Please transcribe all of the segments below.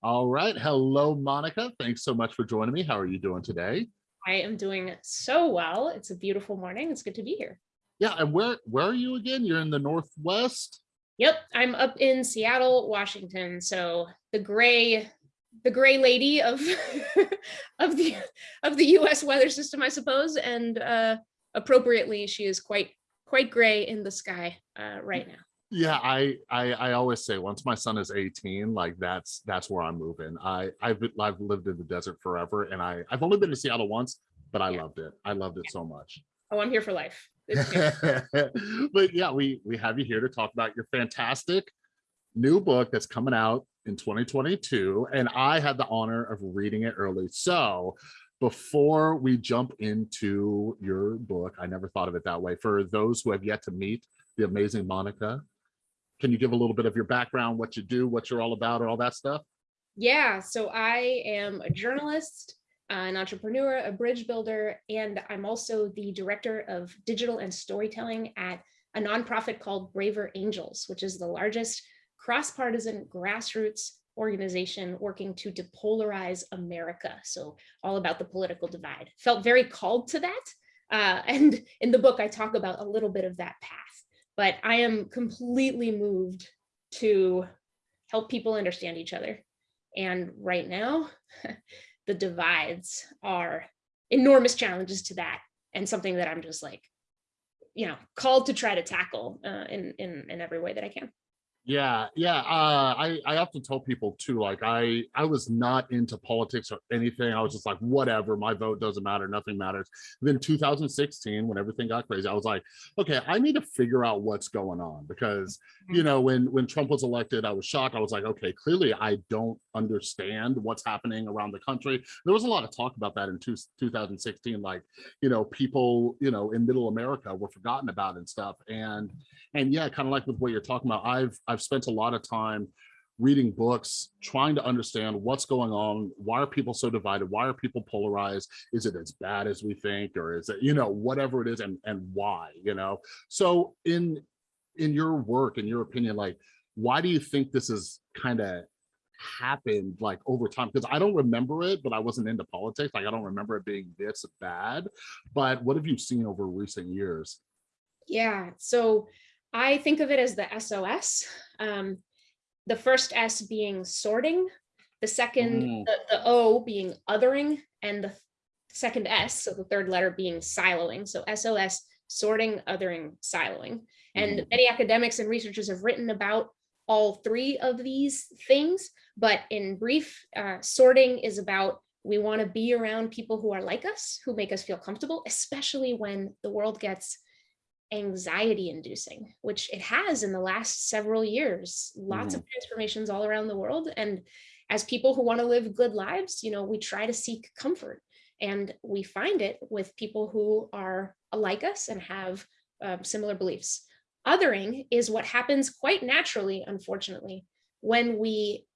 All right. Hello, Monica. Thanks so much for joining me. How are you doing today? I am doing so well. It's a beautiful morning. It's good to be here. Yeah. And where where are you again? You're in the Northwest? Yep. I'm up in Seattle, Washington. So the gray the gray lady of of the of the US weather system, I suppose. And uh appropriately, she is quite quite gray in the sky uh, right now. Yeah, I, I I always say once my son is 18, like that's that's where I'm moving. I I've I've lived in the desert forever, and I I've only been to Seattle once, but I yeah. loved it. I loved it yeah. so much. Oh, I'm here for life. but yeah, we we have you here to talk about your fantastic new book that's coming out in 2022, and I had the honor of reading it early. So before we jump into your book, I never thought of it that way. For those who have yet to meet the amazing Monica, can you give a little bit of your background, what you do, what you're all about, and all that stuff? Yeah, so I am a journalist, an entrepreneur, a bridge builder, and I'm also the director of digital and storytelling at a nonprofit called Braver Angels, which is the largest cross-partisan grassroots organization working to depolarize America. So all about the political divide. Felt very called to that. Uh, and in the book, I talk about a little bit of that path but I am completely moved to help people understand each other. And right now, the divides are enormous challenges to that and something that I'm just like, you know, called to try to tackle uh, in, in, in every way that I can. Yeah, yeah. Uh, I I often tell people too, like I I was not into politics or anything. I was just like, whatever, my vote doesn't matter, nothing matters. then 2016, when everything got crazy, I was like, okay, I need to figure out what's going on because you mm-hmm. know when when Trump was elected, I was shocked. I was like, okay, clearly I don't understand what's happening around the country. There was a lot of talk about that in two, 2016, like you know people you know in Middle America were forgotten about and stuff. And and yeah, kind of like with what you're talking about, I've I've spent a lot of time reading books, trying to understand what's going on. Why are people so divided? Why are people polarized? Is it as bad as we think, or is it, you know, whatever it is and, and why, you know? So in, in your work, in your opinion, like, why do you think this is kind of happened like over time? Because I don't remember it, but I wasn't into politics. Like, I don't remember it being this bad, but what have you seen over recent years? Yeah, so I think of it as the SOS. Um, the first S being sorting, the second, mm. the, the O being othering, and the second S, so the third letter being siloing. So SOS, sorting, othering, siloing. And mm. many academics and researchers have written about all three of these things, but in brief, uh, sorting is about we want to be around people who are like us, who make us feel comfortable, especially when the world gets anxiety inducing, which it has in the last several years, lots mm. of transformations all around the world. And as people who want to live good lives, you know, we try to seek comfort and we find it with people who are like us and have uh, similar beliefs. Othering is what happens quite naturally, unfortunately, when we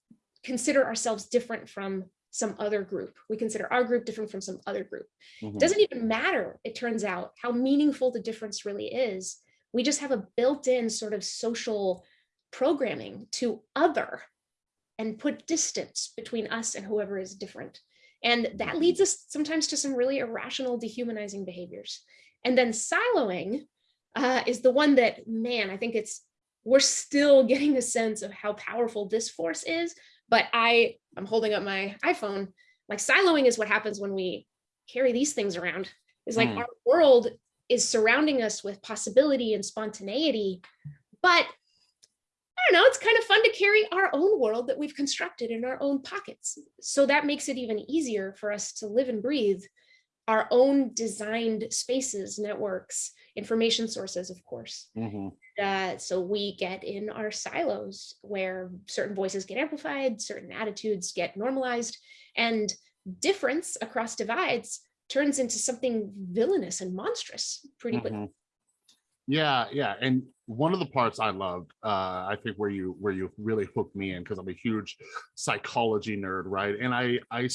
consider ourselves different from some other group. We consider our group different from some other group. Mm -hmm. It doesn't even matter, it turns out, how meaningful the difference really is. We just have a built-in sort of social programming to other and put distance between us and whoever is different. And that leads us sometimes to some really irrational, dehumanizing behaviors. And then siloing uh, is the one that, man, I think it's, we're still getting a sense of how powerful this force is, but I, I'm holding up my iPhone, like siloing is what happens when we carry these things around. Is like mm. our world is surrounding us with possibility and spontaneity, but I don't know, it's kind of fun to carry our own world that we've constructed in our own pockets. So that makes it even easier for us to live and breathe our own designed spaces, networks, information sources, of course. Mm -hmm. Uh, so we get in our silos where certain voices get amplified, certain attitudes get normalized, and difference across divides turns into something villainous and monstrous pretty mm -hmm. quickly. Yeah, yeah, and one of the parts I loved, uh, I think where you where you really hooked me in because I'm a huge psychology nerd, right? And I I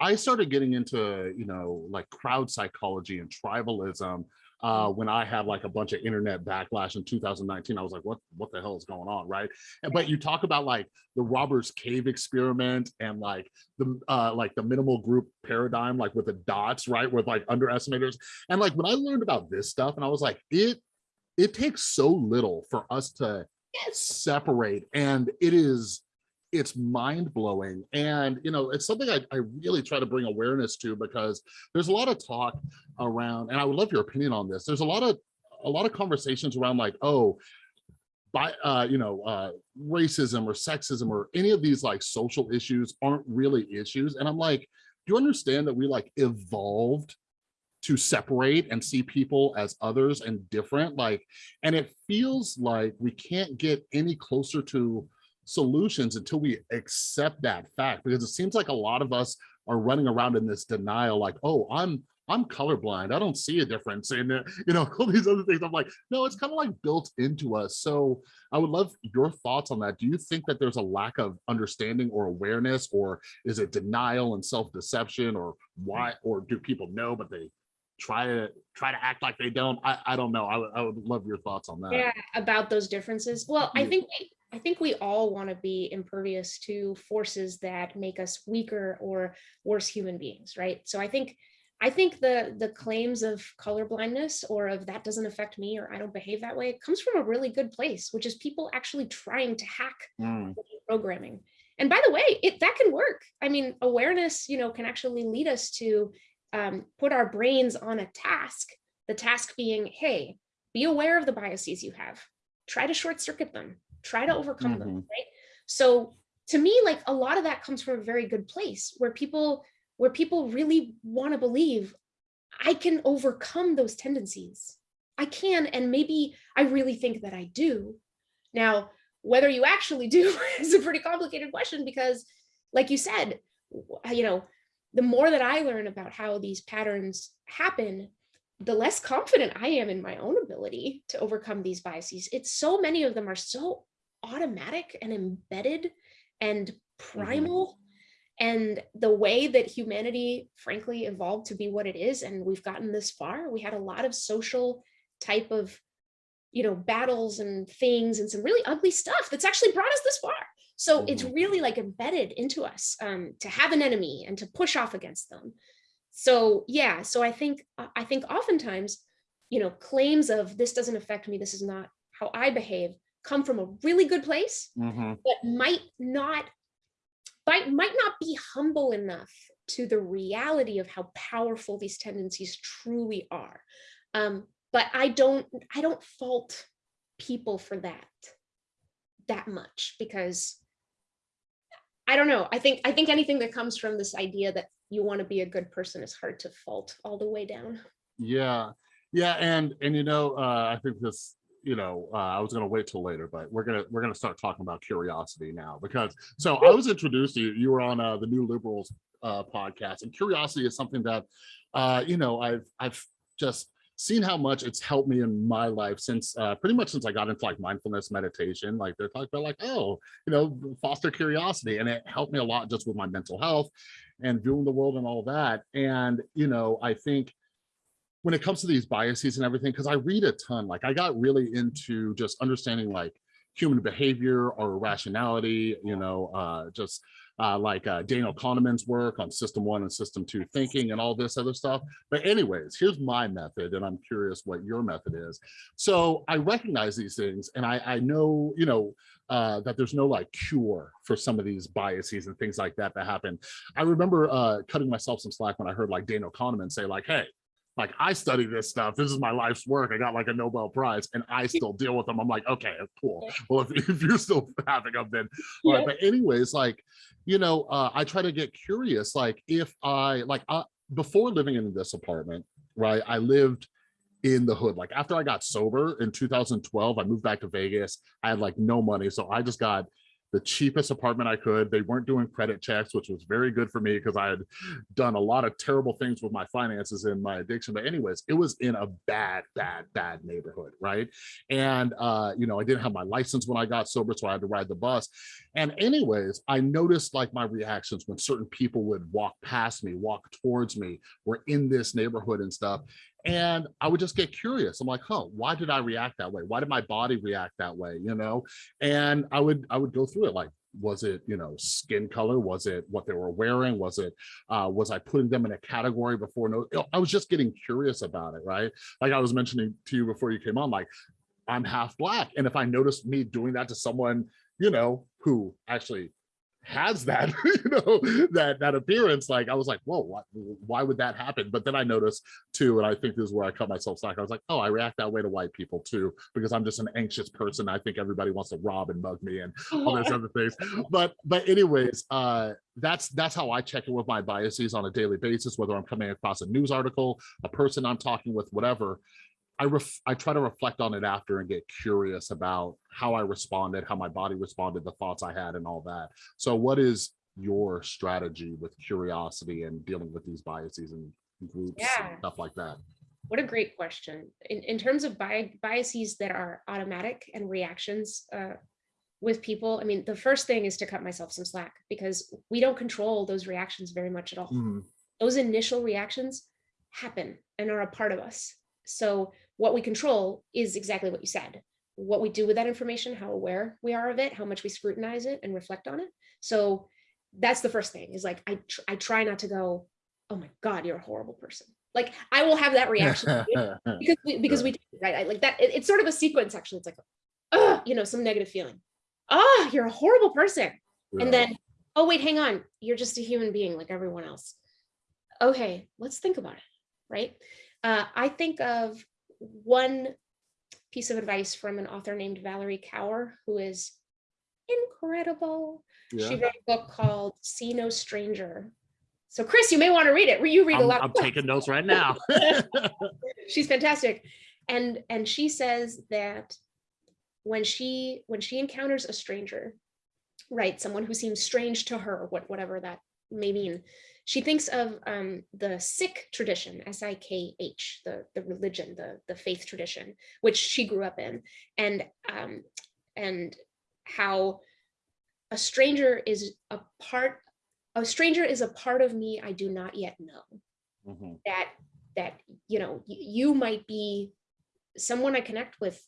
I started getting into, you know, like crowd psychology and tribalism uh, when I had like a bunch of internet backlash in 2019. I was like, what, what the hell is going on, right? And- But you talk about like the Robbers Cave experiment and like the uh, like the minimal group paradigm, like with the dots, right, with like underestimators. And like when I learned about this stuff, and I was like, it it takes so little for us to separate, and it is it's mind blowing. And you know, it's something I, I really try to bring awareness to because there's a lot of talk around, and I would love your opinion on this. There's a lot of a lot of conversations around like, oh, by uh, you know, uh, racism or sexism or any of these like social issues aren't really issues. And I'm like, do you understand that we like evolved to separate and see people as others and different? Like, and it feels like we can't get any closer to solutions until we accept that fact because it seems like a lot of us are running around in this denial like oh i'm i'm colorblind. I don't see a difference and uh, you know all these other things. I'm like no it's kind of like built into us. So i would love your thoughts on that. Do you think that there's a lack of understanding or awareness or is it denial and self-deception or why or do people know but they try to try to act like they don't? I, I don't know. I would- I would love your thoughts on that. Yeah, about those differences. Well, I think, we- I think we all want to be impervious to forces that make us weaker or worse human beings, right? So I think, I think the, the claims of colorblindness or of that doesn't affect me or I don't behave that way comes from a really good place, which is people actually trying to hack Mm, programming. And by the way, it that can work. I mean, awareness, you know, can actually lead us to um, put our brains on a task. The task being, hey, be aware of the biases you have. Try to short circuit them. Try to overcome them. Mhm. Right. So to me, like a lot of that comes from a very good place where people where people really want to believe I can overcome those tendencies. I can, and maybe I really think that I do. Now, whether you actually do is a pretty complicated question because, like you said, you know, the more that I learn about how these patterns happen, the less confident I am in my own ability to overcome these biases. It's so many of them are so automatic and embedded and primal. And the way that humanity, frankly, evolved to be what it is, and we've gotten this far, we had a lot of social type of you know battles and things and some really ugly stuff that's actually brought us this far so it's Mhm. really like embedded into us um, to have an enemy and to push off against them so yeah so i think uh, i think oftentimes you know claims of this doesn't affect me this is not how i behave come from a really good place mhm. but might not might, might not be humble enough to the reality of how powerful these tendencies truly are. Um, but i don't i don't fault people for that that much because i don't know. I think i think anything that comes from this idea that you want to be a good person is hard to fault all the way down. Yeah, yeah, and and you know, uh, I think this, you know, uh, I was gonna wait till later, but we're gonna we're gonna start talking about curiosity now because so I was introduced to you. You were on uh, the New Liberals uh, podcast, and curiosity is something that, uh, you know, I've I've just seen how much it's helped me in my life since uh, pretty much since I got into like mindfulness meditation. Like they're talking about like, oh, you know, foster curiosity, and it helped me a lot just with my mental health and viewing the world and all that. And you know, I think when it comes to these biases and everything, because I read a ton, like I got really into just understanding like human behavior or rationality, you know, uh, just uh, like uh, Daniel Kahneman's work on system one and system two thinking and all this other stuff. But anyways, here's my method and I'm curious what your method is. So I recognize these things and I, I know, you know, uh, that there's no like cure for some of these biases and things like that that happen. I remember uh, cutting myself some slack when I heard like Daniel Kahneman say like, hey, like I study this stuff. This is my life's work. I got like a Nobel Prize and I still deal with them. I'm like, okay, cool. Well, if, if you're still having them, then all right. Yeah. But anyways, like, you know, uh, I try to get curious. Like if I like uh, before living in this apartment, right? I lived in the hood. Like after I got sober in 2012, I moved back to Vegas. I had like no money. So I just got the cheapest apartment I could. They weren't doing credit checks, which was very good for me because I had done a lot of terrible things with my finances and my addiction. But anyways, it was in a bad, bad, bad neighborhood, right? And uh, you know, I didn't have my license when I got sober, so I had to ride the bus. And anyways, I noticed like my reactions when certain people would walk past me, walk towards me, were in this neighborhood and stuff. And I would just get curious. I'm like, huh, why did I react that way? Why did my body react that way? You know, and I would I would go through it like, was it you know skin color? Was it what they were wearing? Was it uh, was I putting them in a category before? No, I was just getting curious about it, right? Like I was mentioning to you before you came on, like I'm half black, and if I noticed me doing that to someone, you know, who actually has that you know that that appearance like i was like whoa what, why would that happen? But then i noticed too and i think this is where i cut myself slack i was like oh i react that way to white people too because i'm just an anxious person. I think everybody wants to rob and mug me and all those other things. But but anyways uh that's that's how i check in with my biases on a daily basis whether i'm coming across a news article a person i'm talking with whatever I ref I try to reflect on it after and get curious about how I responded, how my body responded, the thoughts I had and all that. So what is your strategy with curiosity and dealing with these biases and groups Yeah. and stuff like that? What a great question. In, in terms of bi- biases that are automatic and reactions uh, with people, I mean, the first thing is to cut myself some slack because we don't control those reactions very much at all. Mhm. Those initial reactions happen and are a part of us. So what we control is exactly what you said. What we do with that information, how aware we are of it, how much we scrutinize it and reflect on it. So that's the first thing is like, I, tr- I try not to go, oh my God, you're a horrible person. Like I will have that reaction because we, because we do, right I, like that it- it's sort of a sequence actually it's like oh you know some negative feeling oh you're a horrible person Yeah. and then oh wait hang on you're just a human being like everyone else okay let's think about it right uh, i think of one piece of advice from an author named Valarie Kaur who is incredible. Yeah. she wrote a book called see no stranger. So chris you may want to read it. You read a I'm, lot I'm taking notes right now. she's fantastic. And and she says that when she when she encounters a stranger right someone who seems strange to her what whatever that may mean she thinks of um, the Sikh tradition, S-I-K-H, the, the religion, the, the faith tradition, which she grew up in, and um, and how a stranger is a part, a stranger is a part of me I do not yet know Mhm. that that you know you might be someone I connect with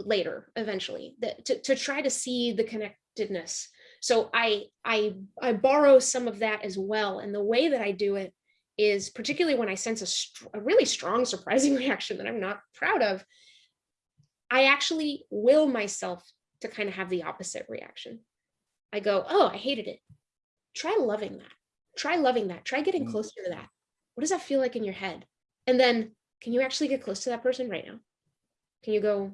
later eventually that to, to try to see the connectedness so I I I borrow some of that as well. And the way that I do it is particularly when I sense a, a really strong surprising reaction that I'm not proud of I actually will myself to kind of have the opposite reaction. I go oh I hated it. Try loving that. Try loving that. Try getting Mm. closer to that. What does that feel like in your head? And then can you actually get close to that person right now? Can you go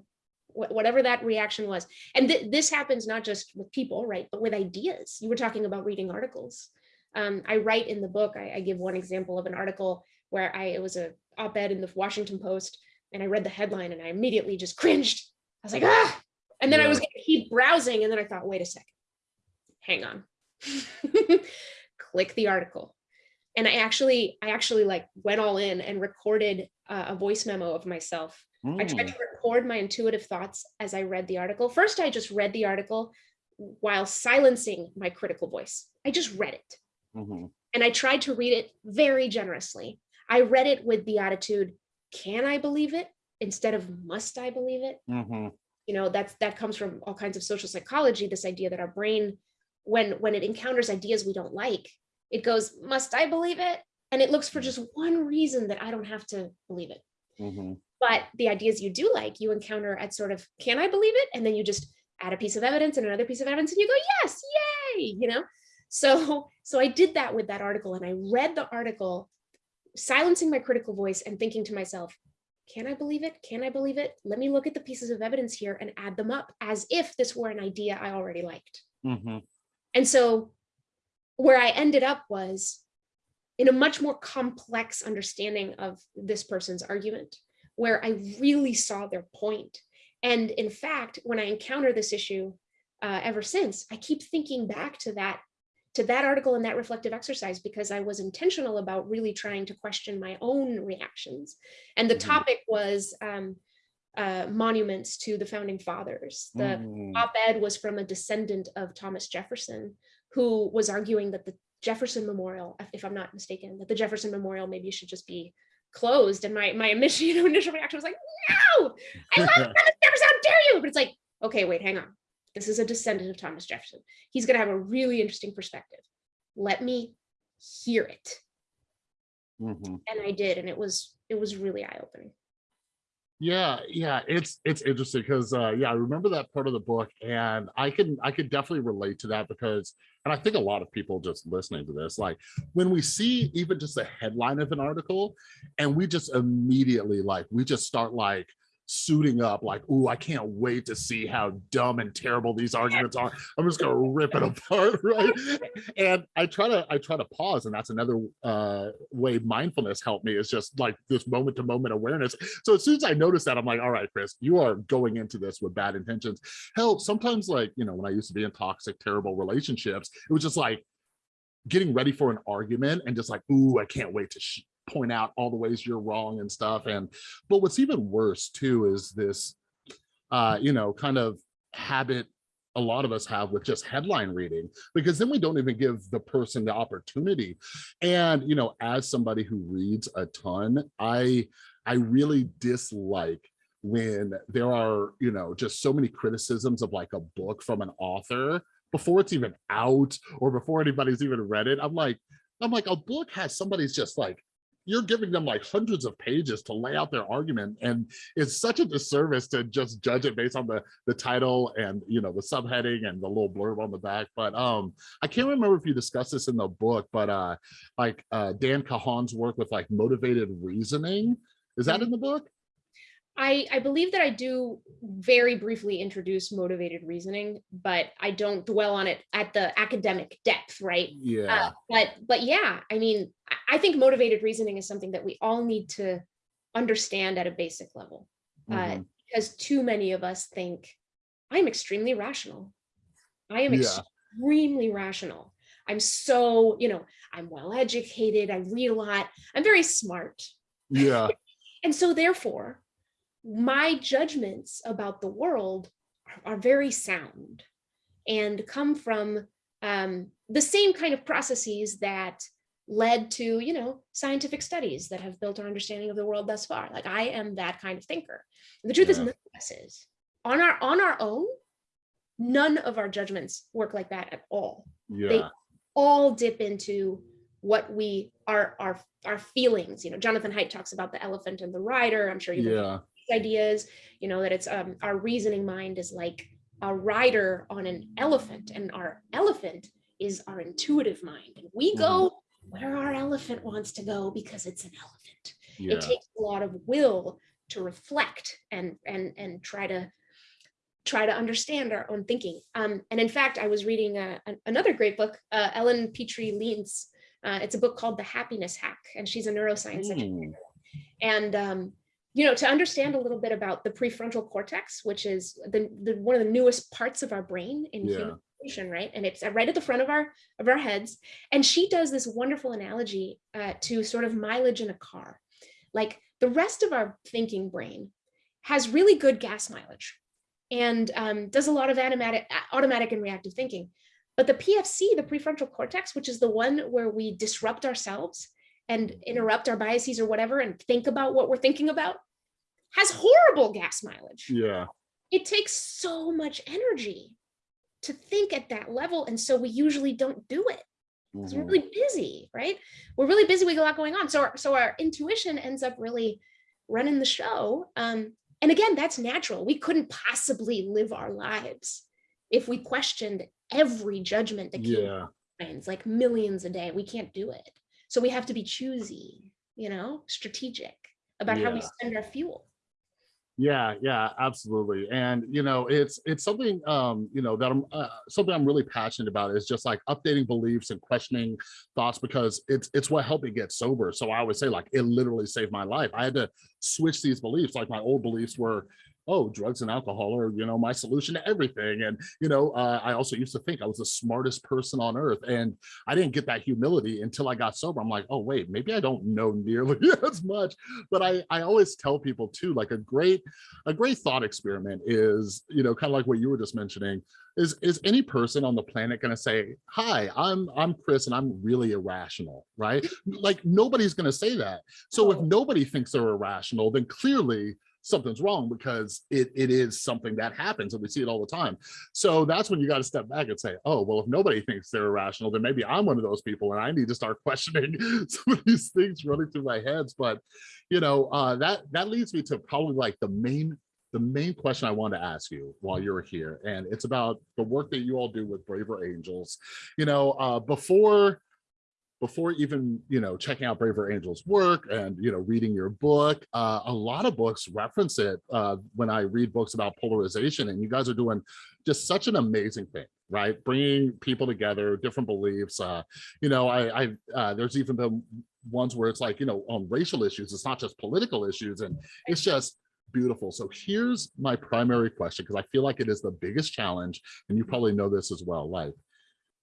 whatever that reaction was. And th- this happens not just with people right but with ideas. You were talking about reading articles. Um, i write in the book I, I give one example of an article where i it was a op-ed in the washington post and i read the headline and i immediately just cringed. I was like ah! And then i was gonna keep browsing and then i thought wait a second. Hang on. Click the article. And i actually i actually like went all in and recorded uh, a voice memo of myself I tried Mm. to record my intuitive thoughts as I read the article. First, I just read the article while silencing my critical voice. I just read it Mhm. and I tried to read it very generously. I read it with the attitude, can I believe it? Instead of must I believe it? Mhm. You know, that's that comes from all kinds of social psychology, this idea that our brain, when when it encounters ideas we don't like, it goes, must I believe it? And it looks for just one reason that I don't have to believe it. Mhm. but the ideas you do like you encounter at sort of can i believe it? And then you just add a piece of evidence and another piece of evidence and you go yes yay you know? So so i did that with that article and i read the article silencing my critical voice and thinking to myself can i believe it? Can i believe it? Let me look at the pieces of evidence here and add them up as if this were an idea i already liked. Mhm. and so where I ended up was in a much more complex understanding of this person's argument, where I really saw their point. And in fact, when I encounter this issue uh, ever since, I keep thinking back to that to that article and that reflective exercise because I was intentional about really trying to question my own reactions. And the Mhm. topic was um, uh, monuments to the founding fathers. The Mm. op-ed was from a descendant of Thomas Jefferson, who was arguing that the Jefferson Memorial, if- I'm not mistaken, that the Jefferson Memorial maybe should just be closed and my my initial, you know, initial reaction was like, no, I love Thomas Jefferson, how dare you? But it's like, okay, wait, hang on. This is a descendant of Thomas Jefferson. He's gonna have a really interesting perspective. Let me hear it. Mhm. And I did, and it was it was really eye-opening. Yeah, yeah, it's it's interesting because uh yeah, I remember that part of the book and I can I could definitely relate to that because and I think a lot of people just listening to this, like when we see even just the headline of an article and we just immediately like we just start like suiting up like, ooh, I can't wait to see how dumb and terrible these arguments are. I'm just gonna rip it apart, right? And I try to I try to pause, and that's another uh way mindfulness helped me is just like this moment to moment awareness. So as soon as I notice that, I'm like, all right, Chris, you are going into this with bad intentions. Hell, sometimes like, you know, when I used to be in toxic, terrible relationships, it was just like getting ready for an argument and just like, ooh, I can't wait to point out all the ways you're wrong and stuff. And but what's even worse too is this, uh, you know, kind of habit a lot of us have with just headline reading because then we don't even give the person the opportunity and you know as somebody who reads a ton i i really dislike when there are you know just so many criticisms of like a book from an author before it's even out or before anybody's even read it i'm like i'm like a book has somebody's just like you're giving them like hundreds of pages to lay out their argument and it's such a disservice to just judge it based on the the title and you know the subheading and the little blurb on the back but um i can't remember if you discussed this in the book but uh like uh Dan Kahan's work with like motivated reasoning is that in the book I, I believe that I do very briefly introduce motivated reasoning, but I don't dwell on it at the academic depth, right? yeah Uh, but but yeah, I mean, I- think motivated reasoning is something that we all need to understand at a basic level, uh, mhm, because too many of us think I'm extremely rational. I am Yeah. extremely rational. I'm so, you know, I'm well educated. I read a lot. I'm very smart. yeah And so therefore, my judgments about the world are, are very sound and come from um, the same kind of processes that led to, you know, scientific studies that have built our understanding of the world thus far. Like I am that kind of thinker. And the truth is none of us is. On our on our own, none of our judgments work like that at all yeah They all dip into what we are our our feelings you know jonathan haidt talks about the elephant and the rider i'm sure you've yeah ideas you know that it's um our reasoning mind is like a rider on an elephant and our elephant is our intuitive mind. And we go where our elephant wants to go because it's an elephant. Yeah. it takes a lot of will to reflect and and and try to try to understand our own thinking. Um, and in fact i was reading uh, an- another great book uh, Ellen Petry Leanse uh, it's a book called the happiness hack and she's a neuroscience. Mm, and um, you know to understand a little bit about the prefrontal cortex which is the, the one of the newest parts of our brain in Yeah. human evolution, right and it's right at the front of our of our heads and she does this wonderful analogy uh, to sort of mileage in a car like the rest of our thinking brain has really good gas mileage and um, does a lot of automatic, automatic and reactive thinking. But the PFC, the prefrontal cortex, which is the one where we disrupt ourselves and interrupt our biases or whatever and think about what we're thinking about, has horrible gas mileage. yeah It takes so much energy to think at that level. And so we usually don't do it because we're mhm, really busy, right? We're really busy. We got a lot going on. So our, so our intuition ends up really running the show. Um, and again, that's natural. We couldn't possibly live our lives if we questioned every judgment that came yeah minds, like millions a day. We can't do it. So we have to be choosy, you know, strategic about how we spend our fuel. Yeah, yeah, absolutely. And you know, it's it's something um, you know, that I'm uh, something I'm really passionate about is just like updating beliefs and questioning thoughts because it's it's what helped me get sober. So I always say like it literally saved my life. I had to switch these beliefs. Like my old beliefs were, oh, drugs and alcohol are, you know, my solution to everything. And, you know, uh, I also used to think I was the smartest person on earth. And I didn't get that humility until I got sober. I'm like, oh, wait, maybe I don't know nearly as much. But I, I always tell people too, like a great, a great thought experiment is, you know, kind of like what you were just mentioning, is is any person on the planet going to say hi i'm i'm chris and i'm really irrational right like nobody's going to say that so if Oh. nobody thinks they're irrational then clearly something's wrong because it, it is something that happens and we see it all the time. So that's when you got to step back and say oh well if nobody thinks they're irrational then maybe i'm one of those people and i need to start questioning some of these things running through my heads. But you know uh that that leads me to probably like the main the main question I want to ask you while you're here, and it's about the work that you all do with Braver Angels. You know, uh, before before even you know checking out Braver Angels work and you know reading your book, uh, a lot of books reference it uh, when I read books about polarization, and you guys are doing just such an amazing thing right bringing people together different beliefs uh you know i i uh there's even been ones where it's like you know on racial issues it's not just political issues and it's just beautiful. So here's my primary question, because I feel like it is the biggest challenge, and you probably know this as well. Like,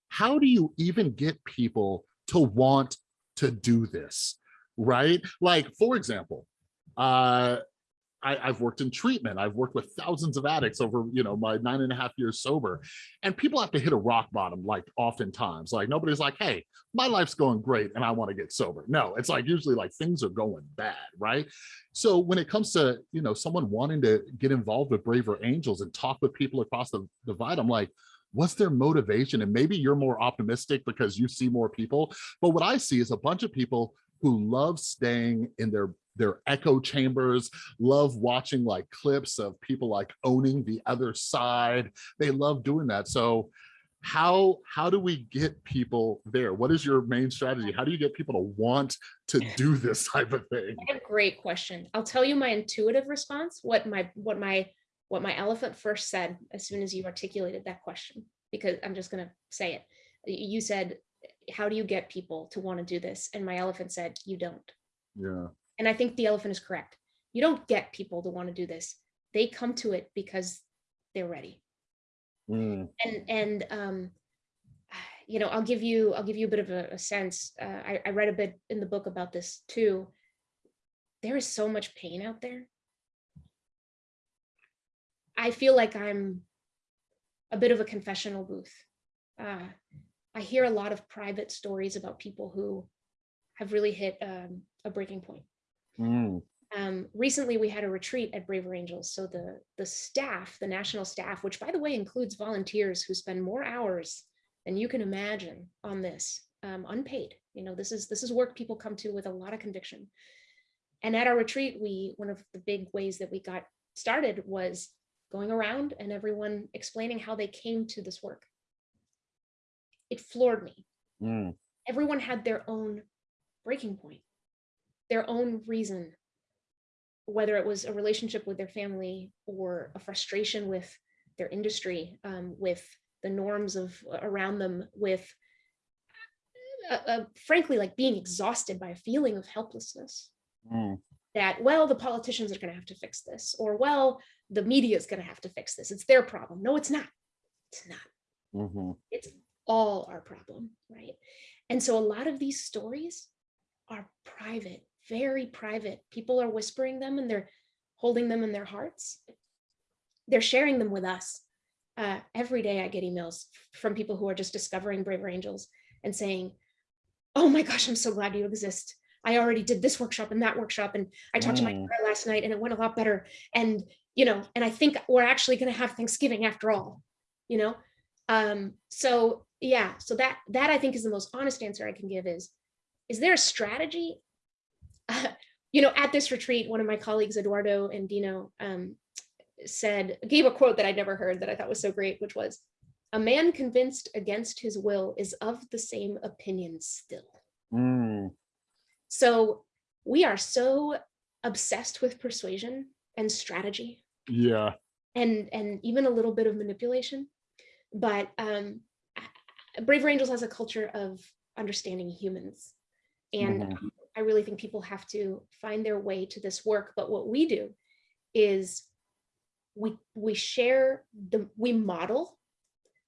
how do you even get people to want to do this? Right? Like, for example, uh, I, I've worked in treatment. I've worked with thousands of addicts over, you know, my nine and a half years sober. And people have to hit a rock bottom, like oftentimes. Like nobody's like, hey, my life's going great and I want to get sober. No, it's like usually like things are going bad, right? So when it comes to, you know, someone wanting to get involved with Braver Angels and talk with people across the divide, I'm like, what's their motivation? And maybe you're more optimistic because you see more people. But what I see is a bunch of people who love staying in their their echo chambers, love watching like clips of people like owning the other side. They love doing that. So how how do we get people there? What is your main strategy? How do you get people to want to do this type of thing? A great question. I'll tell you my intuitive response, what my, what my, what my elephant first said as soon as you articulated that question, because I'm just gonna say it. You said, how do you get people to want to do this? And my elephant said, you don't. Yeah. And I think the elephant is correct. You don't get people to want to do this. They come to it because they're ready. Mm, And, and, um, you know, I'll give you, I'll give you a bit of a, a sense. Uh, I, I read a bit in the book about this too. There is so much pain out there. I feel like I'm a bit of a confessional booth. Uh, I hear a lot of private stories about people who have really hit um, a breaking point. mm, Um, recently, we had a retreat at Braver Angels. So the the staff, the national staff, which by the way includes volunteers who spend more hours than you can imagine on this, um, unpaid. You know, this is this is work people come to with a lot of conviction. And at our retreat, we one of the big ways that we got started was going around and everyone explaining how they came to this work. It floored me. Mm, everyone had their own breaking point, their own reason, whether it was a relationship with their family or a frustration with their industry, um, with the norms of around them, with uh, uh, frankly, like being exhausted by a feeling of helplessness. Mm, that, well, the politicians are going to have to fix this, or well, the media is going to have to fix this. It's their problem. No, it's not. It's not mhm, it's all our problem, right? And so a lot of these stories are private, very private. People are whispering them and they're holding them in their hearts. They're sharing them with us. Uh, every day I get emails from people who are just discovering Braver Angels and saying, oh my gosh, I'm so glad you exist. I already did this workshop and that workshop and I talked to my Mm. daughter last night and it went a lot better. And, you know, and I think we're actually going to have Thanksgiving after all, you know? Um, so yeah, so that, that I think is the most honest answer I can give is, is there a strategy? you know, at this retreat, one of my colleagues, Eduardo and Dino, um, said, gave a quote that I'd never heard that I thought was so great, which was, a man convinced against his will is of the same opinion still. mm, So we are so obsessed with persuasion and strategy yeah. and and even a little bit of manipulation. But um, Braver Angels has a culture of understanding humans. And Mhm. um, I really think people have to find their way to this work. But what we do is we we share the we model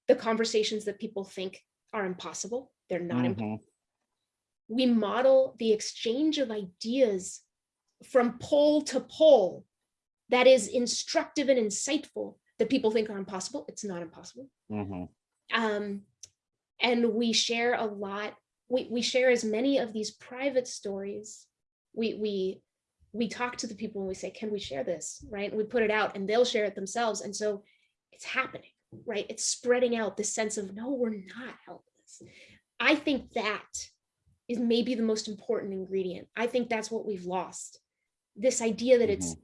the conversations that people think are impossible. They're not impossible. Mhm. We model the exchange of ideas from pole to pole that is instructive and insightful that people think are impossible. It's not impossible Mhm. um, and we share a lot. We, we share as many of these private stories. We we we talk to the people and we say, "Can we share this?" Right? And we put it out, and they'll share it themselves. And so it's happening, right? It's spreading out this sense of no, we're not helpless. I think that is maybe the most important ingredient. I think that's what we've lost. This idea that it's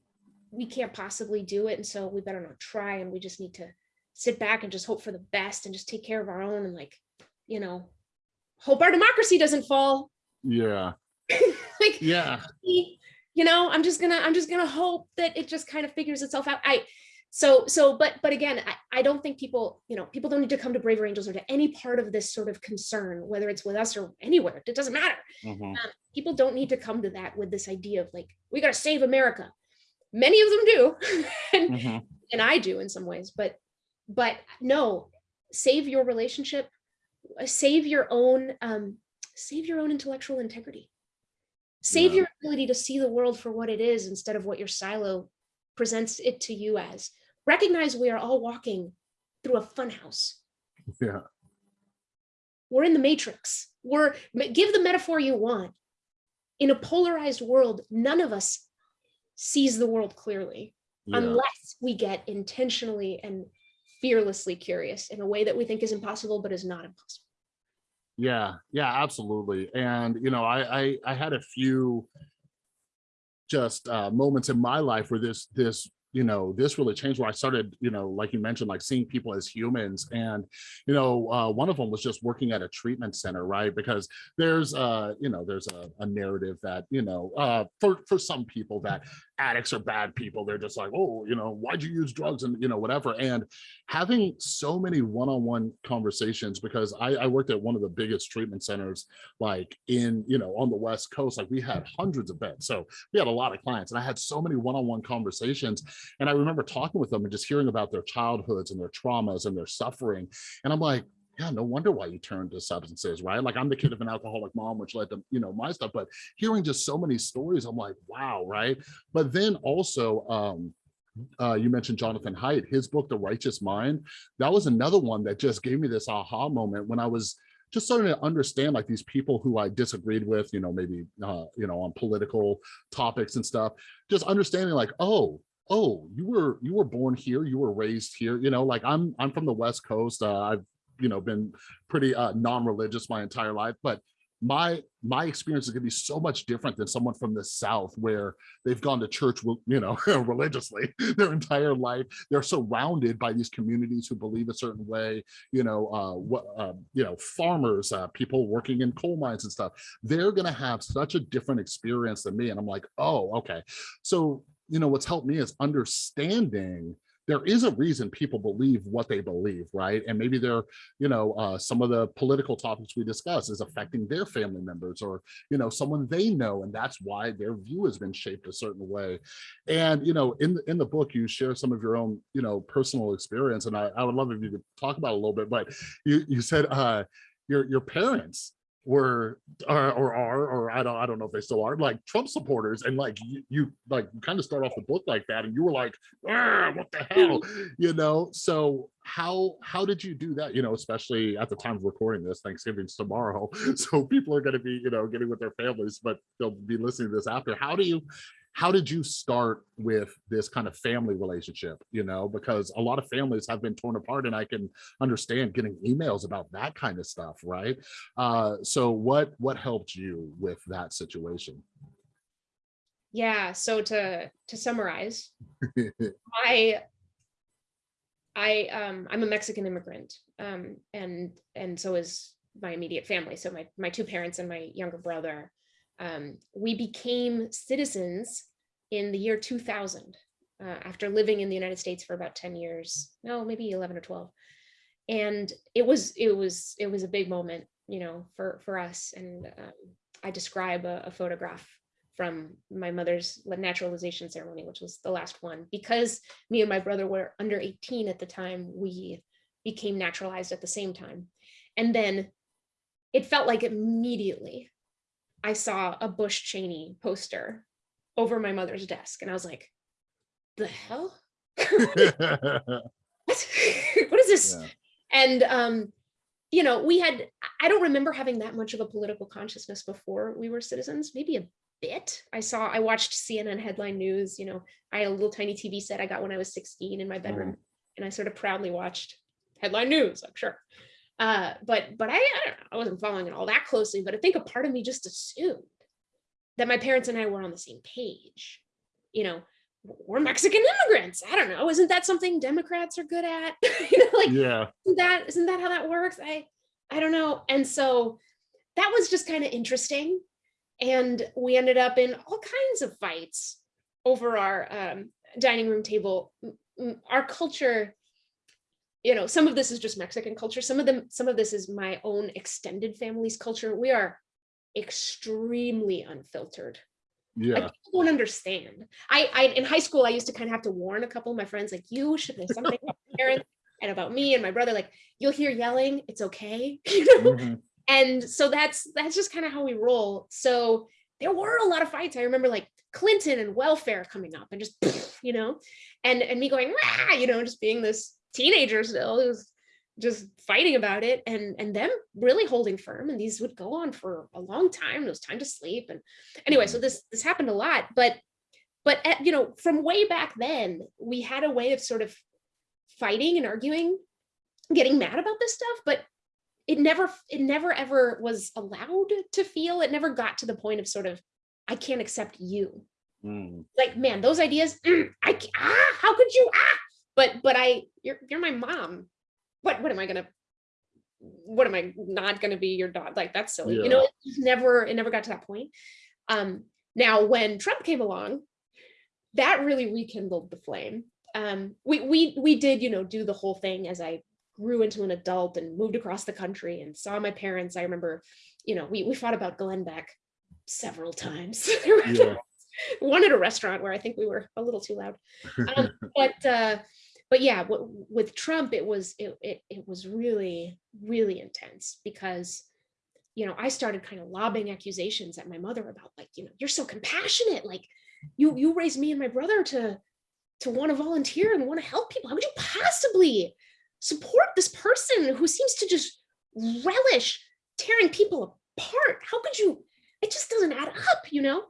we can't possibly do it, and so we better not try, and we just need to sit back and just hope for the best and just take care of our own and like, you know, hope our democracy doesn't fall. Yeah. like, Yeah. you know, I'm just gonna, I'm just gonna hope that it just kind of figures itself out. I, so, so, but, but again, I, I don't think people, you know, people don't need to come to Braver Angels or to any part of this sort of concern, whether it's with us or anywhere, it doesn't matter. Mhm. People don't need to come to that with this idea of like, we gotta save America. Many of them do, and, Mhm. and I do in some ways, but but no, save your relationship, save your own um save your own intellectual integrity. Save Yeah. your ability to see the world for what it is instead of what your silo presents it to you as. Recognize we are all walking through a fun house. Yeah. We're in the matrix. We're give the metaphor you want. In a polarized world, none of us sees the world clearly Yeah. unless we get intentionally and fearlessly curious in a way that we think is impossible but is not impossible. Yeah, yeah, absolutely. And you know, I I, I had a few just uh, moments in my life where this this you know this really changed where i started you know like you mentioned like seeing people as humans and you know uh, one of them was just working at a treatment center right because there's uh you know there's a, a narrative that you know uh for for some people that addicts are bad people they're just like oh you know why'd you use drugs? And you know whatever. And having so many one-on-one conversations because I, I worked at one of the biggest treatment centers like in you know on the west coast like we had hundreds of beds. So we had a lot of clients and I had so many one-on-one conversations. And I remember talking with them and just hearing about their childhoods and their traumas and their suffering. And I'm like yeah, no wonder why you turned to substances, right? Like I'm the kid of an alcoholic mom, which led to, you know, my stuff, but hearing just so many stories, I'm like, wow, right? But then also, um, uh, you mentioned Jonathan Haidt, his book, The Righteous Mind. That was another one that just gave me this aha moment when I was just starting to understand like these people who I disagreed with, you know, maybe, uh, you know, on political topics and stuff, just understanding like, oh, oh, you were, you were born here, you were raised here, you know, like I'm, I'm from the West coast. Uh, I've, you know, been pretty uh, non-religious my entire life, but my my experience is going to be so much different than someone from the south where they've gone to church you know religiously their entire life. They're surrounded by these communities who believe a certain way you know uh what uh, you know farmers uh, people working in coal mines and stuff. They're going to have such a different experience than me and i'm like oh okay. So you know what's helped me is understanding there is a reason people believe what they believe, right? And maybe they're, you know, uh, some of the political topics we discuss is affecting their family members or, you know, someone they know, and that's why their view has been shaped a certain way. And, you know, in the, in the book, you share some of your own, you know, personal experience, and I, I would love if you could talk about a little bit, but you, you said uh, your, your parents were or, or are or I don't I don't know if they still are like Trump supporters and like you, you like kind of start off the book like that and you were like "Ah, what the hell? You know? So how how did you do that? You know especially at the time of recording this Thanksgiving's tomorrow so people are going to be you know getting with their families but they'll be listening to this after. How do you how did you start with this kind of family relationship you know because a lot of families have been torn apart and i can understand getting emails about that kind of stuff right uh so what what helped you with that situation Yeah, so to to summarize, I I um I'm a Mexican immigrant. Um and and so is my immediate family. So my my two parents and my younger brother. Um we became citizens in the year 2000 uh, after living in the United States for about 10 years. No, maybe 11 or 12. And it was it was it was a big moment, you know, for for us and um, I describe a, a photograph from my mother's naturalization ceremony, which was the last one, because me and my brother were under 18 at the time, we became naturalized at the same time. And then it felt like immediately I saw a Bush Cheney poster over my mother's desk. And I was like, the hell? what? what is this? Yeah. And, um, you know, we had, I don't remember having that much of a political consciousness before we were citizens, maybe a bit. I saw, I watched CNN headline news, you know, I had a little tiny TV set I got when I was 16 in my bedroom and I sort of proudly watched headline news, I'm sure. Uh, but but I, I, don't know, I wasn't following it all that closely, but I think a part of me just assumed that my parents and I were on the same page. You know, we're Mexican immigrants. I don't know. Isn't that something Democrats are good at? you know, like Yeah, isn't that isn't that how that works? I I don't know. And so that was just kind of interesting. And we ended up in all kinds of fights over our um, dining room table. Our culture, you know, some of this is just Mexican culture. Some of them, some of this is my own extended family's culture. We are extremely unfiltered. yeah, Like people don't understand. I, I in high school, I used to kind of have to warn a couple of my friends, like, you should know something about parents and about me and my brother. Like, you'll hear yelling, it's okay. You know? mhm, and so that's that's just kind of how we roll so there were a lot of fights i remember like clinton and welfare coming up and just you know and and me going "Rah," you know just being this teenager still who's just fighting about it and and them really holding firm and these would go on for a long time it was time to sleep and anyway so this this happened a lot but but at, you know from way back then we had a way of sort of fighting and arguing getting mad about this stuff but it never it never ever was allowed to feel it never got to the point of sort of i can't accept you. Mm, like man those ideas mm, i ah, how could you ah but but i you're you're my mom. What what am i gonna what am i not gonna be your dog? Like that's silly you know it never it never got to that point. Um now when trump came along that really rekindled the flame. Um we we we did you know do the whole thing as i grew into an adult and moved across the country and saw my parents. I remember you know we, we fought about glenn beck several times. Yeah, one at a restaurant where I think we were a little too loud. Um, but uh, but yeah, with Trump, it was it, it it was really really intense because you know I started kind of lobbing accusations at my mother about like you know you're so compassionate like you you raised me and my brother to to want to volunteer and want to help people. How would you possibly support this person who seems to just relish tearing people apart? How could you? It just doesn't add up, you know.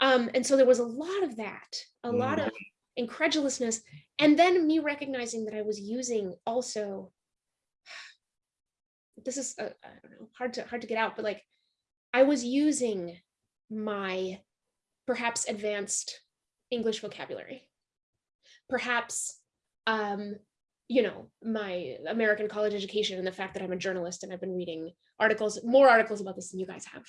Um, and so there was a lot of that, a lot Mm. of incredulousness, and then me recognizing that I was using also. This is uh, I don't know hard to hard to get out, but like I was using my perhaps advanced English vocabulary, perhaps um, you know my American college education and the fact that I'm a journalist and I've been reading articles, more articles about this than you guys have.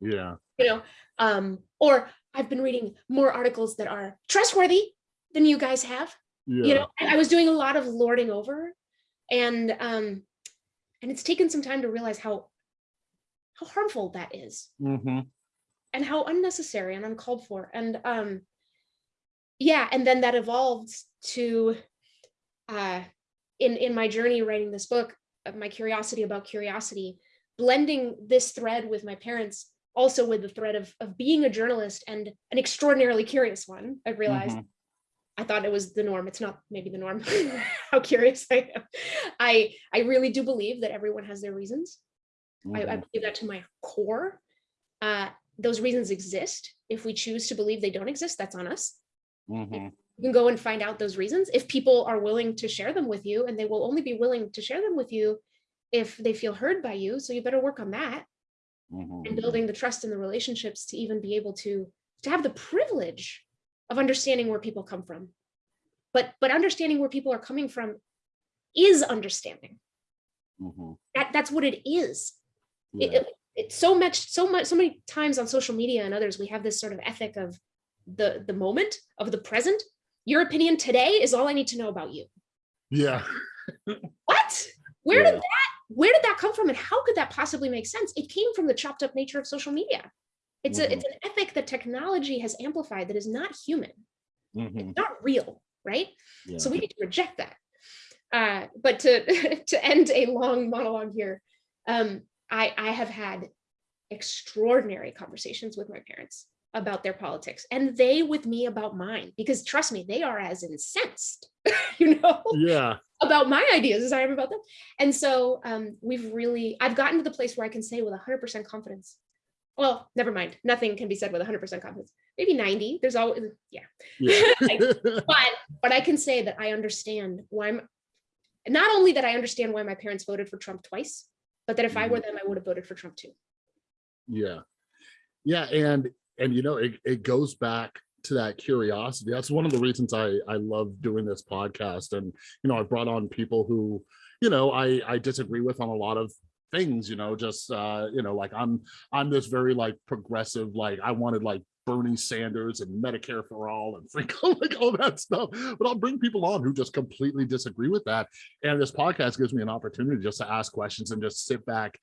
Yeah, you know um or i've been reading more articles that are trustworthy than you guys have you know I, was doing a lot of lording over and um and it's taken some time to realize how how harmful that is. Mhm, and how unnecessary and uncalled for and um yeah and then that evolved to uh in in my journey writing this book of my curiosity about curiosity blending this thread with my parents also with the thread of of being a journalist and an extraordinarily curious one i realized. Mhm, I thought it was the norm. It's not maybe the norm. How curious I am. I I really do believe that everyone has their reasons. I, I mhm, believe that to my core. Uh, those reasons exist. If we choose to believe they don't exist, that's on us. mhm, You can go and find out those reasons if people are willing to share them with you, and they will only be willing to share them with you if they feel heard by you. So you better work on that mhm, and building the trust in the relationships to even be able to to have the privilege of understanding where people come from. But but understanding where people are coming from is understanding. Mhm, that that's what it is. It, yeah, it- it's so much so much so many times on social media and others we have this sort of ethic of the the moment of the present. Your opinion today is all i need to know about you. Yeah, what? Where Yeah. did that where did that come from and how could that possibly make sense? It came from the chopped up nature of social media It's a it's an ethic that technology has amplified that is not human, Mhm. not real, right? Yeah. So we need to reject that. Uh, but to to end a long monologue here, um, I I have had extraordinary conversations with my parents about their politics, and they with me about mine. Because trust me, they are as incensed, you know, Yeah. about my ideas as I am about them. And so um, we've really I've gotten to the place where I can say with 100% confidence. Well, never mind. Nothing can be said with 100% confidence. Maybe 90. There's always uh, yeah Yeah. but but I can say that I understand why I'm not only that I understand why my parents voted for Trump twice, but that if I were mm-hmm. them, I would have voted for Trump too. Yeah. Yeah. And, and you know, it, it goes back to that curiosity. That's one of the reasons I, I love doing this podcast. And, you know, I brought on people who, you know, I, I disagree with on a lot of things, you know, just, uh, you know, like I'm, I'm this very like progressive, like I wanted like Bernie Sanders and Medicare for all and like all that stuff. But I'll bring people on who just completely disagree with that. And this podcast gives me an opportunity just to ask questions and just sit back